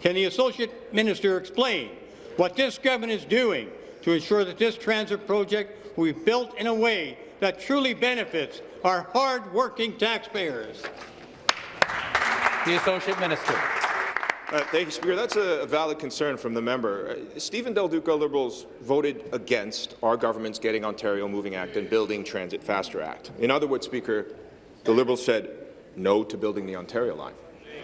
Can the Associate Minister explain what this government is doing to ensure that this transit project will be built in a way that truly benefits our hard-working taxpayers? The Associate Minister. Uh, thank you, Speaker. That's a, valid concern from the member. Uh, Stephen Del Duca Liberals voted against our government's Getting Ontario Moving Act and Building Transit Faster Act. In other words, Speaker, the Liberals said no to building the Ontario line,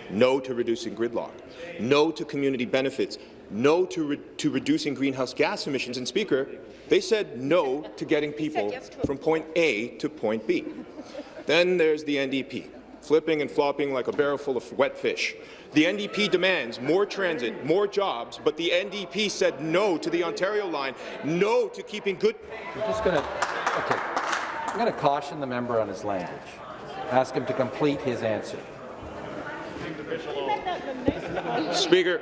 no to reducing gridlock, no to community benefits, no to, re to reducing greenhouse gas emissions. And, Speaker, they said no to getting people yes to from point A to point B. then there's the NDP, flipping and flopping like a barrel full of wet fish. The NDP demands more transit, more jobs, but the NDP said no to the Ontario line, no to keeping good. We're just going to. Okay. I'm going to caution the member on his language. Ask him to complete his answer. Speaker,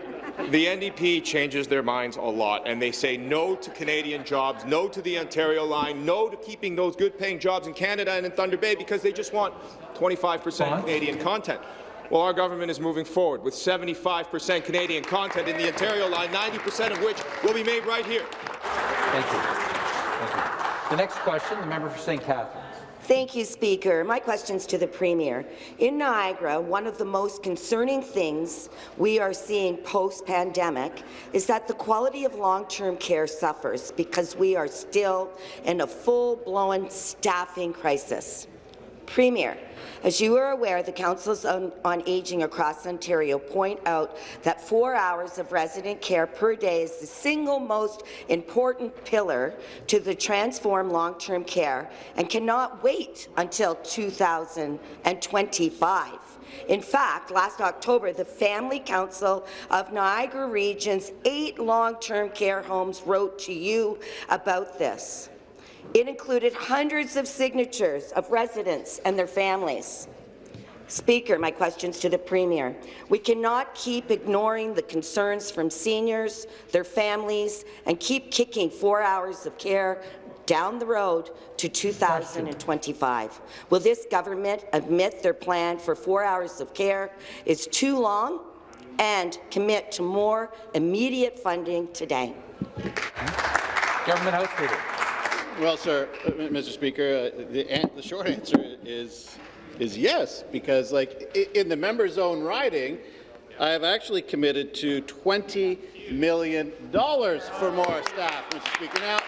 the NDP changes their minds a lot, and they say no to Canadian jobs, no to the Ontario line, no to keeping those good-paying jobs in Canada and in Thunder Bay because they just want 25 percent Canadian content. Well, our government is moving forward with 75 percent Canadian content in the Ontario line, 90 percent of which will be made right here. Thank you. Thank you. The next question, the member for St. Catharines. Thank you, Speaker. My question's to the Premier. In Niagara, one of the most concerning things we are seeing post-pandemic is that the quality of long-term care suffers because we are still in a full-blown staffing crisis. Premier, as you are aware, the Councils on, on Aging across Ontario point out that four hours of resident care per day is the single most important pillar to the transform long-term care and cannot wait until 2025. In fact, last October, the Family Council of Niagara Region's eight long-term care homes wrote to you about this. It included hundreds of signatures of residents and their families. Speaker, my questions to the Premier. We cannot keep ignoring the concerns from seniors, their families, and keep kicking four hours of care down the road to 2025. Will this government admit their plan for four hours of care is too long and commit to more immediate funding today? Government House Leader. Well, sir, uh, Mr. Speaker, uh, the, the short answer is is yes, because like in the member's own riding, I have actually committed to $20 million for more staff, Mr. Speaker. Now,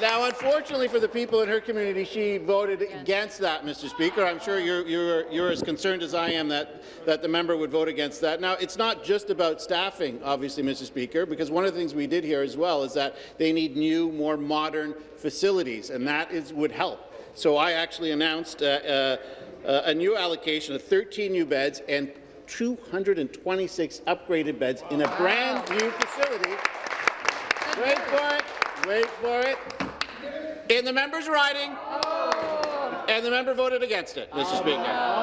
now, unfortunately for the people in her community, she voted against that, Mr. Speaker. I'm sure you're, you're, you're as concerned as I am that, that the member would vote against that. Now, it's not just about staffing, obviously, Mr. Speaker, because one of the things we did here as well is that they need new, more modern facilities, and that is, would help. So I actually announced uh, uh, uh, a new allocation of 13 new beds and 226 upgraded beds in a brand new facility. Wait for it. Wait for it. In the member's riding, and the member voted against it, Mr. Speaker.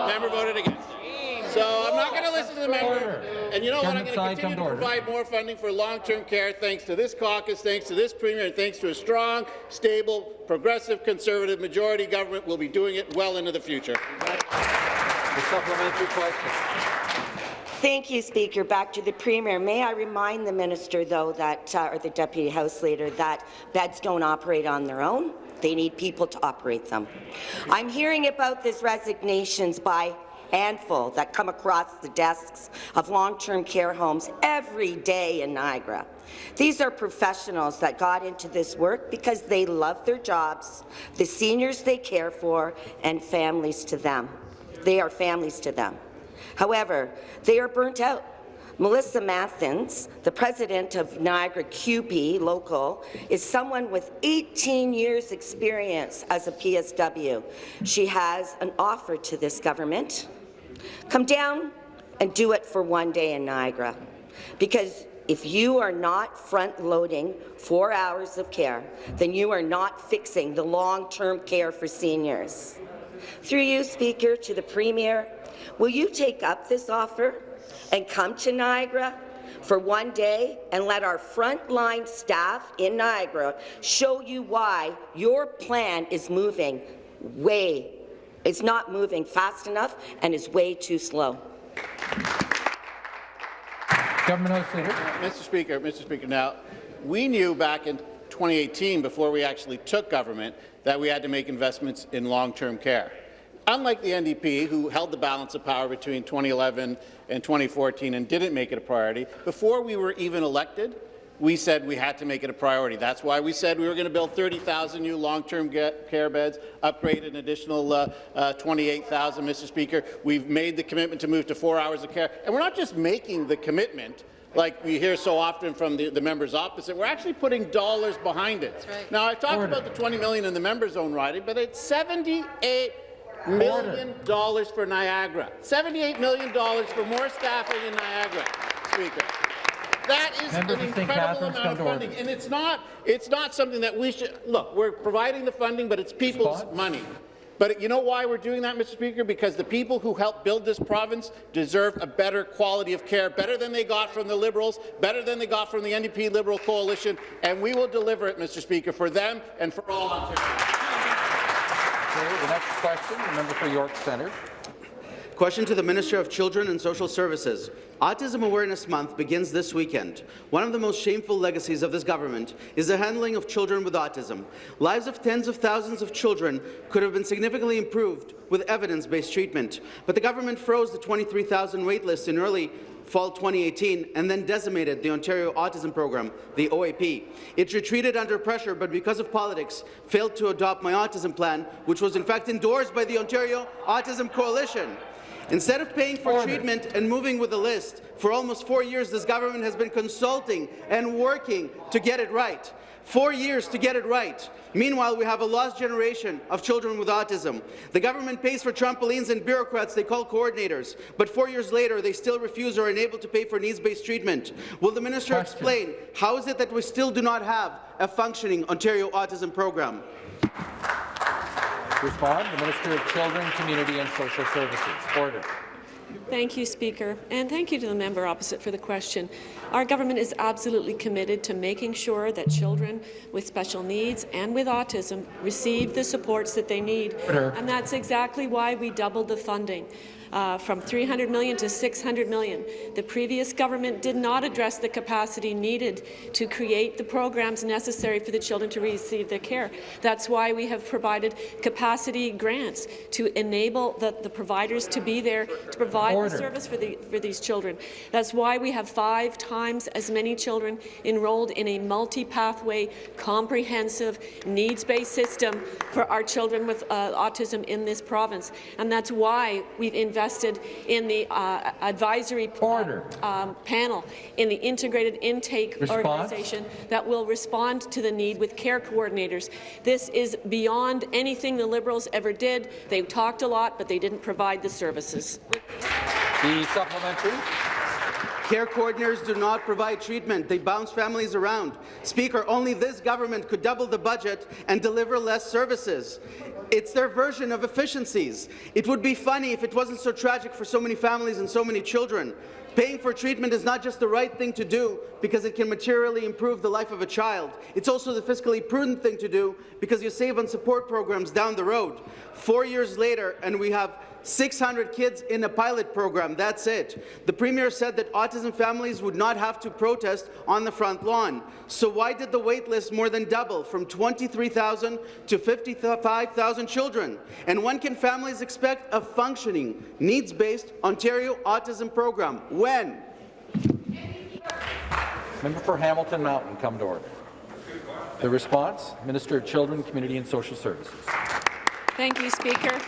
Member voted against it. So I'm not going to listen to the member. And you know what? I'm going to continue to come to order. provide more funding for long-term care thanks to this caucus, thanks to this premier, and thanks to a strong, stable, progressive, conservative majority government. We'll be doing it well into the future. The supplementary question. Thank you, Speaker. Back to the Premier. May I remind the Minister, though, that, uh, or the Deputy House Leader, that beds don't operate on their own. They need people to operate them. I'm hearing about these resignations by handful that come across the desks of long-term care homes every day in Niagara. These are professionals that got into this work because they love their jobs, the seniors they care for, and families to them. They are families to them. However, they are burnt out. Melissa Mathens, the president of Niagara CUPE Local, is someone with 18 years' experience as a PSW. She has an offer to this government. Come down and do it for one day in Niagara. Because if you are not front-loading four hours of care, then you are not fixing the long-term care for seniors. Through you, Speaker, to the Premier, will you take up this offer and come to Niagara for one day and let our frontline staff in Niagara show you why your plan is moving way, it's not moving fast enough and is way too slow. Government House Leader. Mr. Speaker, Mr. Speaker, now, we knew back in 2018, before we actually took government, that we had to make investments in long-term care. Unlike the NDP, who held the balance of power between 2011 and 2014 and didn't make it a priority, before we were even elected, we said we had to make it a priority. That's why we said we were going to build 30,000 new long-term care beds, upgrade an additional uh, uh, 28,000, Mr. Speaker. We've made the commitment to move to four hours of care. And we're not just making the commitment, like we hear so often from the, the members opposite, we're actually putting dollars behind it. Now, I talked about the 20 million in the members' own riding, but it's 78 million dollars for Niagara. 78 million dollars for more staffing in Niagara, Speaker. That is Members an incredible amount of funding, and it's not it's not something that we should look. We're providing the funding, but it's people's Response? money. But you know why we're doing that, Mr. Speaker? Because the people who helped build this province deserve a better quality of care, better than they got from the Liberals, better than they got from the NDP Liberal coalition, and we will deliver it, Mr. Speaker, for them and for all Ontarians. The next question, the member for York Centre. Question to the Minister of Children and Social Services. Autism Awareness Month begins this weekend. One of the most shameful legacies of this government is the handling of children with autism. Lives of tens of thousands of children could have been significantly improved with evidence-based treatment, but the government froze the 23,000 waitlist in early fall 2018 and then decimated the Ontario Autism Program, the OAP. It retreated under pressure, but because of politics, failed to adopt my autism plan, which was in fact endorsed by the Ontario Autism Coalition. Instead of paying for Order. treatment and moving with the list, for almost four years this government has been consulting and working to get it right. Four years to get it right. Meanwhile, we have a lost generation of children with autism. The government pays for trampolines and bureaucrats they call coordinators, but four years later they still refuse or are unable to pay for needs-based treatment. Will the minister Question. explain how is it that we still do not have a functioning Ontario autism program? respond, the Minister of Children, Community and Social Services. Order. Thank you, Speaker, and thank you to the member opposite for the question. Our government is absolutely committed to making sure that children with special needs and with autism receive the supports that they need, and that's exactly why we doubled the funding uh, from 300 million to 600 million. The previous government did not address the capacity needed to create the programs necessary for the children to receive their care. That's why we have provided capacity grants to enable the, the providers to be there to provide Order. the service for, the, for these children. That's why we have five times as many children enrolled in a multi-pathway, comprehensive, needs-based system for our children with uh, autism in this province. And that's why we've invested invested in the uh, advisory Order. Um, panel in the integrated intake Response? organization that will respond to the need with care coordinators. This is beyond anything the Liberals ever did. They talked a lot, but they didn't provide the services. The supplementary. Care coordinators do not provide treatment. They bounce families around. Speaker, only this government could double the budget and deliver less services. It's their version of efficiencies. It would be funny if it wasn't so tragic for so many families and so many children. Paying for treatment is not just the right thing to do because it can materially improve the life of a child. It's also the fiscally prudent thing to do because you save on support programs down the road. Four years later, and we have 600 kids in a pilot program. That's it. The Premier said that autism families would not have to protest on the front lawn. So why did the wait list more than double from 23,000 to 55,000 children? And when can families expect a functioning, needs-based Ontario autism program? When? Member for Hamilton Mountain, come to order. The response, Minister of Children, Community and Social Services. Thank you, Speaker.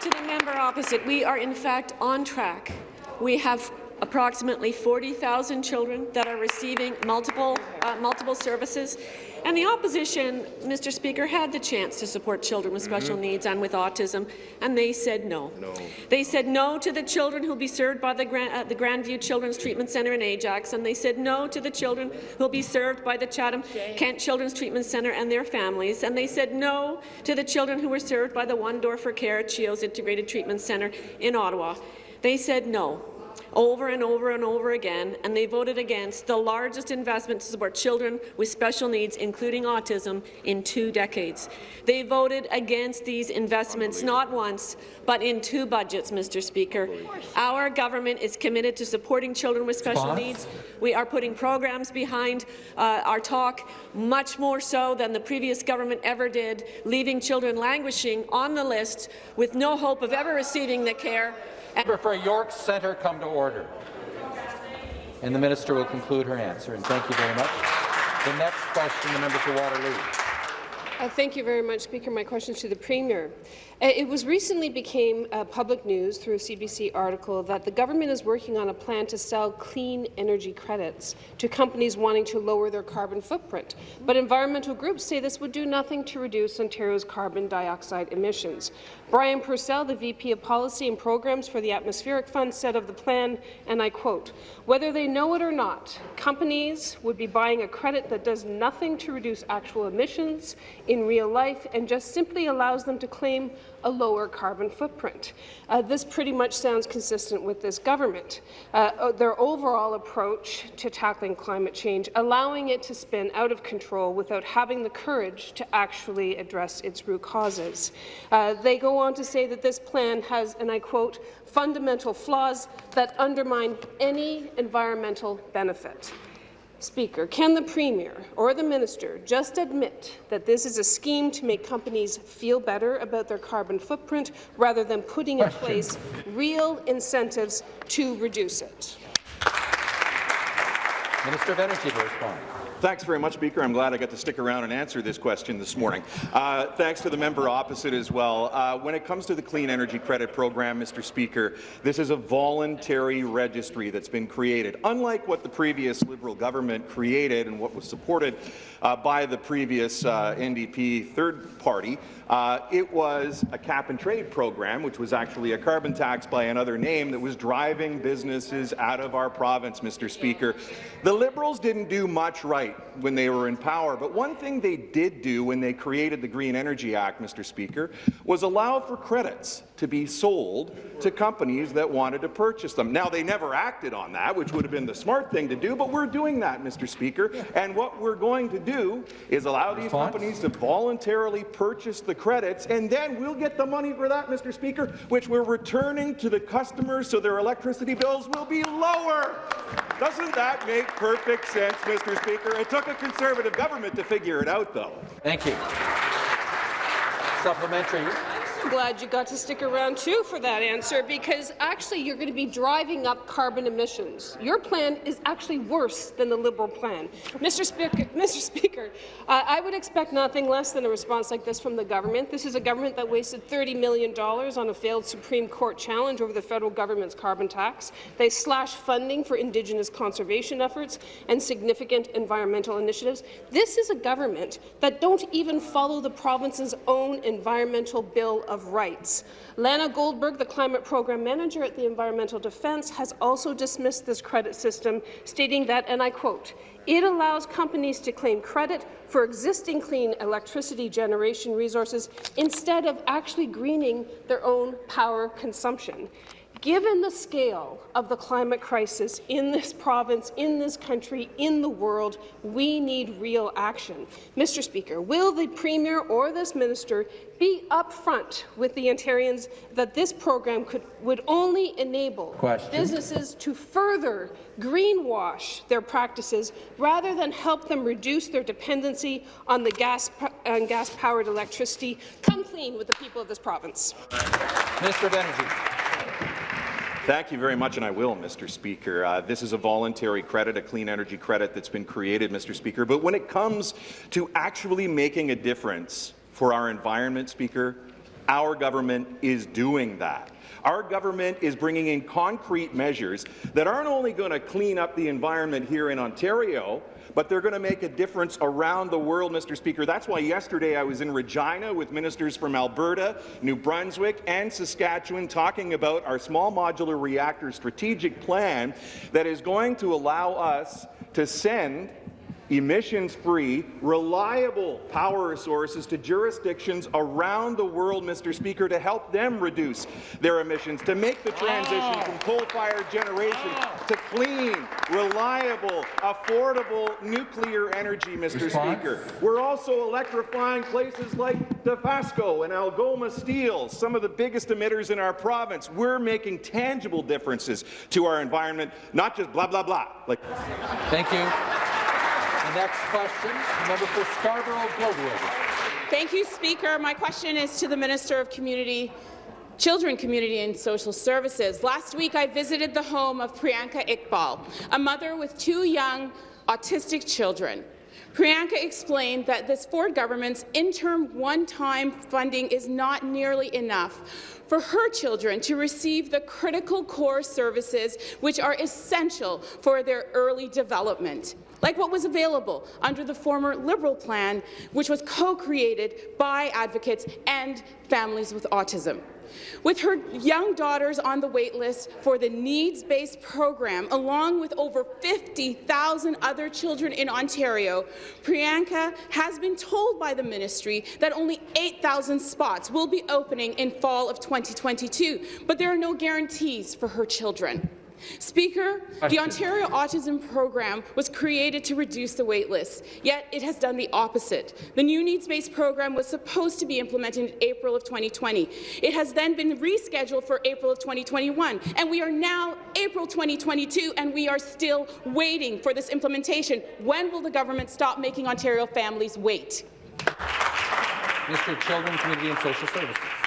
To the member opposite, we are in fact on track. We have approximately 40,000 children that are receiving multiple, uh, multiple services. And the opposition, Mr. Speaker, had the chance to support children with special mm -hmm. needs and with autism, and they said no. no. They said no to the children who will be served by the, Grand, uh, the Grandview Children's Treatment Centre in Ajax, and they said no to the children who will be served by the Chatham Kent Children's Treatment Centre and their families, and they said no to the children who were served by the One Door for Care at CHEO's Integrated Treatment Centre in Ottawa. They said no over and over and over again, and they voted against the largest investment to support children with special needs, including autism, in two decades. They voted against these investments not once, but in two budgets, Mr. Speaker. Our government is committed to supporting children with special Spons? needs. We are putting programs behind uh, our talk, much more so than the previous government ever did, leaving children languishing on the list with no hope of ever receiving the care Member for York Centre come to order. And the minister will conclude her answer. And thank you very much. The next question, the member for Waterloo. Uh, thank you very much, Speaker. My question is to the Premier. Uh, it was recently became uh, public news through a CBC article that the government is working on a plan to sell clean energy credits to companies wanting to lower their carbon footprint. But environmental groups say this would do nothing to reduce Ontario's carbon dioxide emissions. Brian Purcell, the VP of Policy and Programs for the Atmospheric Fund, said of the plan, and I quote, whether they know it or not, companies would be buying a credit that does nothing to reduce actual emissions in real life and just simply allows them to claim a lower carbon footprint. Uh, this pretty much sounds consistent with this government. Uh, their overall approach to tackling climate change, allowing it to spin out of control without having the courage to actually address its root causes. Uh, they go on to say that this plan has, and I quote, fundamental flaws that undermine any environmental benefit. Speaker, can the Premier or the Minister just admit that this is a scheme to make companies feel better about their carbon footprint rather than putting in place real incentives to reduce it? Minister of Energy to respond. Thanks very much, Speaker. I'm glad I got to stick around and answer this question this morning. Uh, thanks to the member opposite as well. Uh, when it comes to the Clean Energy Credit Program, Mr. Speaker, this is a voluntary registry that's been created. Unlike what the previous Liberal government created and what was supported uh, by the previous uh, NDP third party, uh, it was a cap-and-trade program, which was actually a carbon tax by another name that was driving businesses out of our province, Mr. Speaker. The Liberals didn't do much right when they were in power, but one thing they did do when they created the Green Energy Act, Mr. Speaker, was allow for credits to be sold to companies that wanted to purchase them. Now, they never acted on that, which would have been the smart thing to do, but we're doing that, Mr. Speaker, and what we're going to do is allow these companies to voluntarily purchase the credits, and then we'll get the money for that, Mr. Speaker, which we're returning to the customers so their electricity bills will be lower. Doesn't that make perfect sense, Mr. Speaker? It took a Conservative government to figure it out, though. Thank you. Supplementary. I'm glad you got to stick around too for that answer because actually you're going to be driving up carbon emissions. Your plan is actually worse than the Liberal plan. Mr. Speaker, Mr. Speaker uh, I would expect nothing less than a response like this from the government. This is a government that wasted $30 million on a failed Supreme Court challenge over the federal government's carbon tax. They slashed funding for Indigenous conservation efforts and significant environmental initiatives. This is a government that don't even follow the province's own environmental bill of Rights. Lana Goldberg, the Climate Program Manager at the Environmental Defence, has also dismissed this credit system, stating that, and I quote, it allows companies to claim credit for existing clean electricity generation resources instead of actually greening their own power consumption. Given the scale of the climate crisis in this province, in this country, in the world, we need real action. Mr. Speaker, will the Premier or this minister be upfront with the Ontarians that this program could, would only enable Question. businesses to further greenwash their practices rather than help them reduce their dependency on the gas on gas-powered electricity? Come clean with the people of this province. Minister of Energy. Thank you very much, and I will, Mr. Speaker. Uh, this is a voluntary credit, a clean energy credit that's been created, Mr. Speaker. But when it comes to actually making a difference for our environment, Speaker, our government is doing that. Our government is bringing in concrete measures that aren't only going to clean up the environment here in Ontario, but they're going to make a difference around the world, Mr. Speaker. That's why yesterday I was in Regina with ministers from Alberta, New Brunswick, and Saskatchewan talking about our small modular reactor strategic plan that is going to allow us to send emissions-free, reliable power sources to jurisdictions around the world, Mr. Speaker, to help them reduce their emissions, to make the transition from coal-fired generation to clean, reliable, affordable nuclear energy, Mr. Response? Speaker. We're also electrifying places like Dofasco and Algoma Steel, some of the biggest emitters in our province. We're making tangible differences to our environment, not just blah, blah, blah. Like Thank you. Next question, member for Scarborough-Guildwood. Thank you, Speaker. My question is to the Minister of Community Children, Community and Social Services. Last week, I visited the home of Priyanka Iqbal, a mother with two young autistic children. Priyanka explained that this Ford government's interim one-time funding is not nearly enough for her children to receive the critical core services which are essential for their early development like what was available under the former Liberal plan, which was co-created by advocates and families with autism. With her young daughters on the waitlist for the needs-based program, along with over 50,000 other children in Ontario, Priyanka has been told by the ministry that only 8,000 spots will be opening in fall of 2022, but there are no guarantees for her children. Speaker, the Ontario Autism Program was created to reduce the waitlist, yet it has done the opposite. The new needs-based program was supposed to be implemented in April of 2020. It has then been rescheduled for April of 2021, and we are now April 2022, and we are still waiting for this implementation. When will the government stop making Ontario families wait? Mr. Children, Community and Social Services.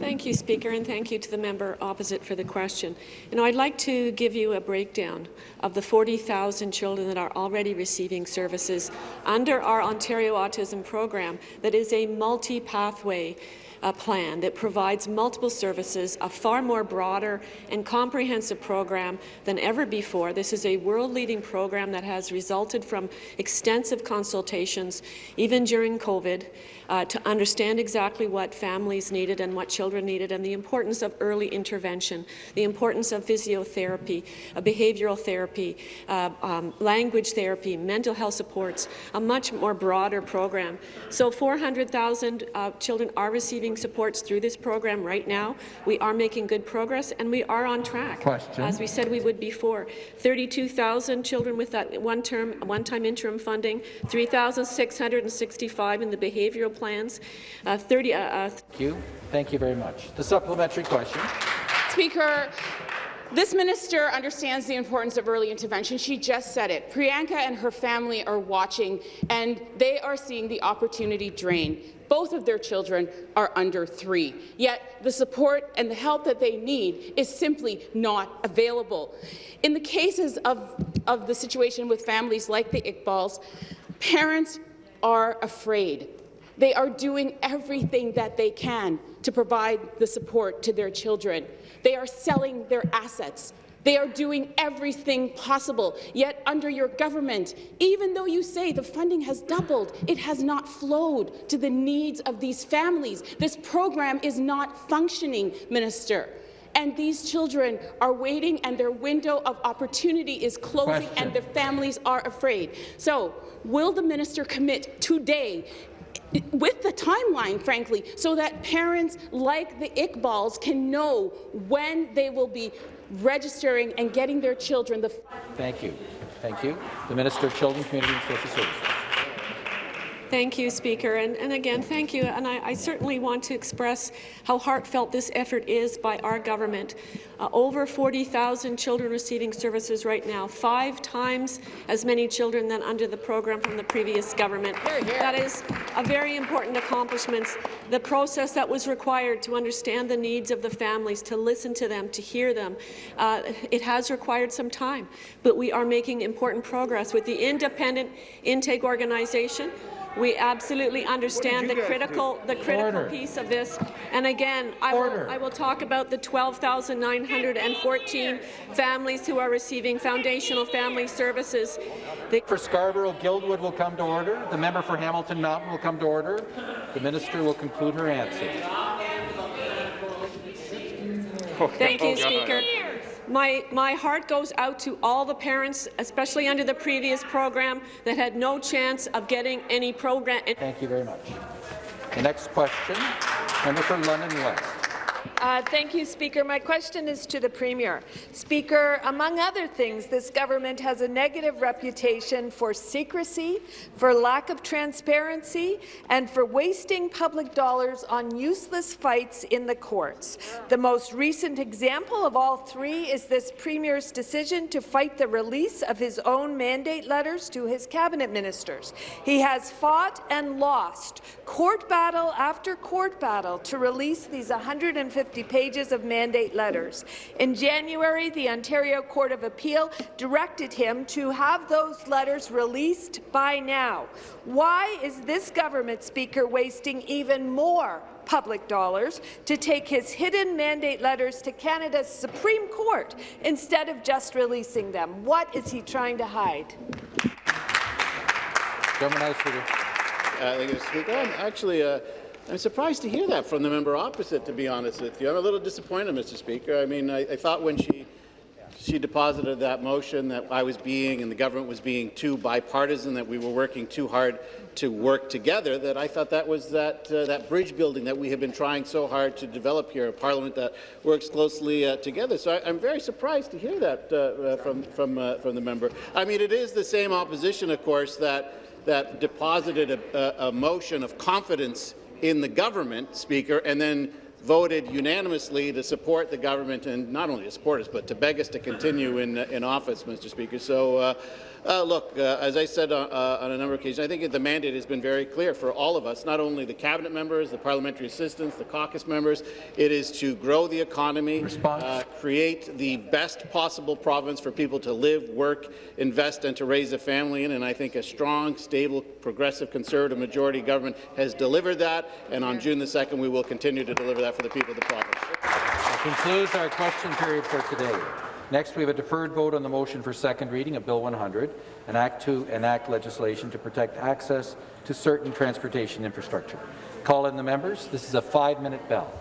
Thank you, Speaker, and thank you to the member opposite for the question. You know, I'd like to give you a breakdown of the 40,000 children that are already receiving services under our Ontario Autism Program that is a multi-pathway uh, plan that provides multiple services, a far more broader and comprehensive program than ever before. This is a world-leading program that has resulted from extensive consultations, even during COVID, uh, to understand exactly what families needed and what children needed and the importance of early intervention, the importance of physiotherapy, uh, behavioral therapy, uh, um, language therapy, mental health supports, a much more broader program. So 400,000 uh, children are receiving supports through this program right now. We are making good progress and we are on track, Question. as we said we would before. 32,000 children with that one-term, one-time interim funding, 3,665 in the behavioral plans, uh, 30, uh, uh, Thank you. Thank you very much. The supplementary question. Speaker, this minister understands the importance of early intervention. She just said it. Priyanka and her family are watching, and they are seeing the opportunity drain. Both of their children are under three, yet the support and the help that they need is simply not available. In the cases of, of the situation with families like the Iqbals, parents are afraid. They are doing everything that they can to provide the support to their children. They are selling their assets. They are doing everything possible. Yet under your government, even though you say the funding has doubled, it has not flowed to the needs of these families. This program is not functioning, Minister. And these children are waiting, and their window of opportunity is closing, Question. and their families are afraid. So, will the minister commit today with the timeline, frankly, so that parents like the Iqbals can know when they will be registering and getting their children the Thank you. Thank you. The Minister of Children, Community and Social Services. Thank you, Speaker. And, and again, thank you. And I, I, certainly want to express how heartfelt this effort is by our government. Uh, over 40,000 children receiving services right now, five times as many children than under the program from the previous government. That is a very important accomplishment. The process that was required to understand the needs of the families, to listen to them, to hear them, uh, it has required some time. But we are making important progress with the independent intake organization. We absolutely understand the critical, the critical Order. piece of this. And again, I will, I will talk about the 12,914 families who are receiving foundational family services. The for Scarborough-Guildwood will come to order. The member for Hamilton Mountain will come to order. The minister will conclude her answer. Thank you, Oh, Speaker. My, my heart goes out to all the parents, especially under the previous program, that had no chance of getting any program. Thank you very much. The next question, member for London West. Uh, thank you, Speaker. My question is to the Premier. Speaker, among other things, this government has a negative reputation for secrecy, for lack of transparency, and for wasting public dollars on useless fights in the courts. The most recent example of all three is this Premier's decision to fight the release of his own mandate letters to his cabinet ministers. He has fought and lost court battle after court battle to release these 150 pages of mandate letters. In January, the Ontario Court of Appeal directed him to have those letters released by now. Why is this government, Speaker, wasting even more public dollars to take his hidden mandate letters to Canada's Supreme Court instead of just releasing them? What is he trying to hide? Government House Leader. Uh, thank you, Speaker. I'm actually, uh, I'm surprised to hear that from the member opposite, to be honest with you. I'm a little disappointed, Mr. Speaker. I mean, I, I thought when she she deposited that motion that I was being and the government was being too bipartisan, that we were working too hard to work together, that I thought that was that, uh, that bridge building that we have been trying so hard to develop here, a parliament that works closely uh, together. So I, am very surprised to hear that uh, uh from, from, uh, from the member. I mean, it is the same opposition, of course, that, that deposited a, a motion of confidence in the government, Speaker, and then voted unanimously to support the government, and not only to support us, but to beg us to continue in, in office, Mr. Speaker. So, uh, uh, look, uh, as I said uh, uh, on a number of occasions, I think the mandate has been very clear for all of us, not only the cabinet members, the parliamentary assistants, the caucus members. It is to grow the economy, uh, create the best possible province for people to live, work, invest, and to raise a family in. And I think a strong, stable, progressive, conservative majority government has delivered that. And on June the 2nd, we will continue to deliver that for the people of the province. That concludes our question period for today. Next, we have a deferred vote on the motion for second reading of Bill 100, an act to enact legislation to protect access to certain transportation infrastructure. Call in the members. This is a five-minute bell.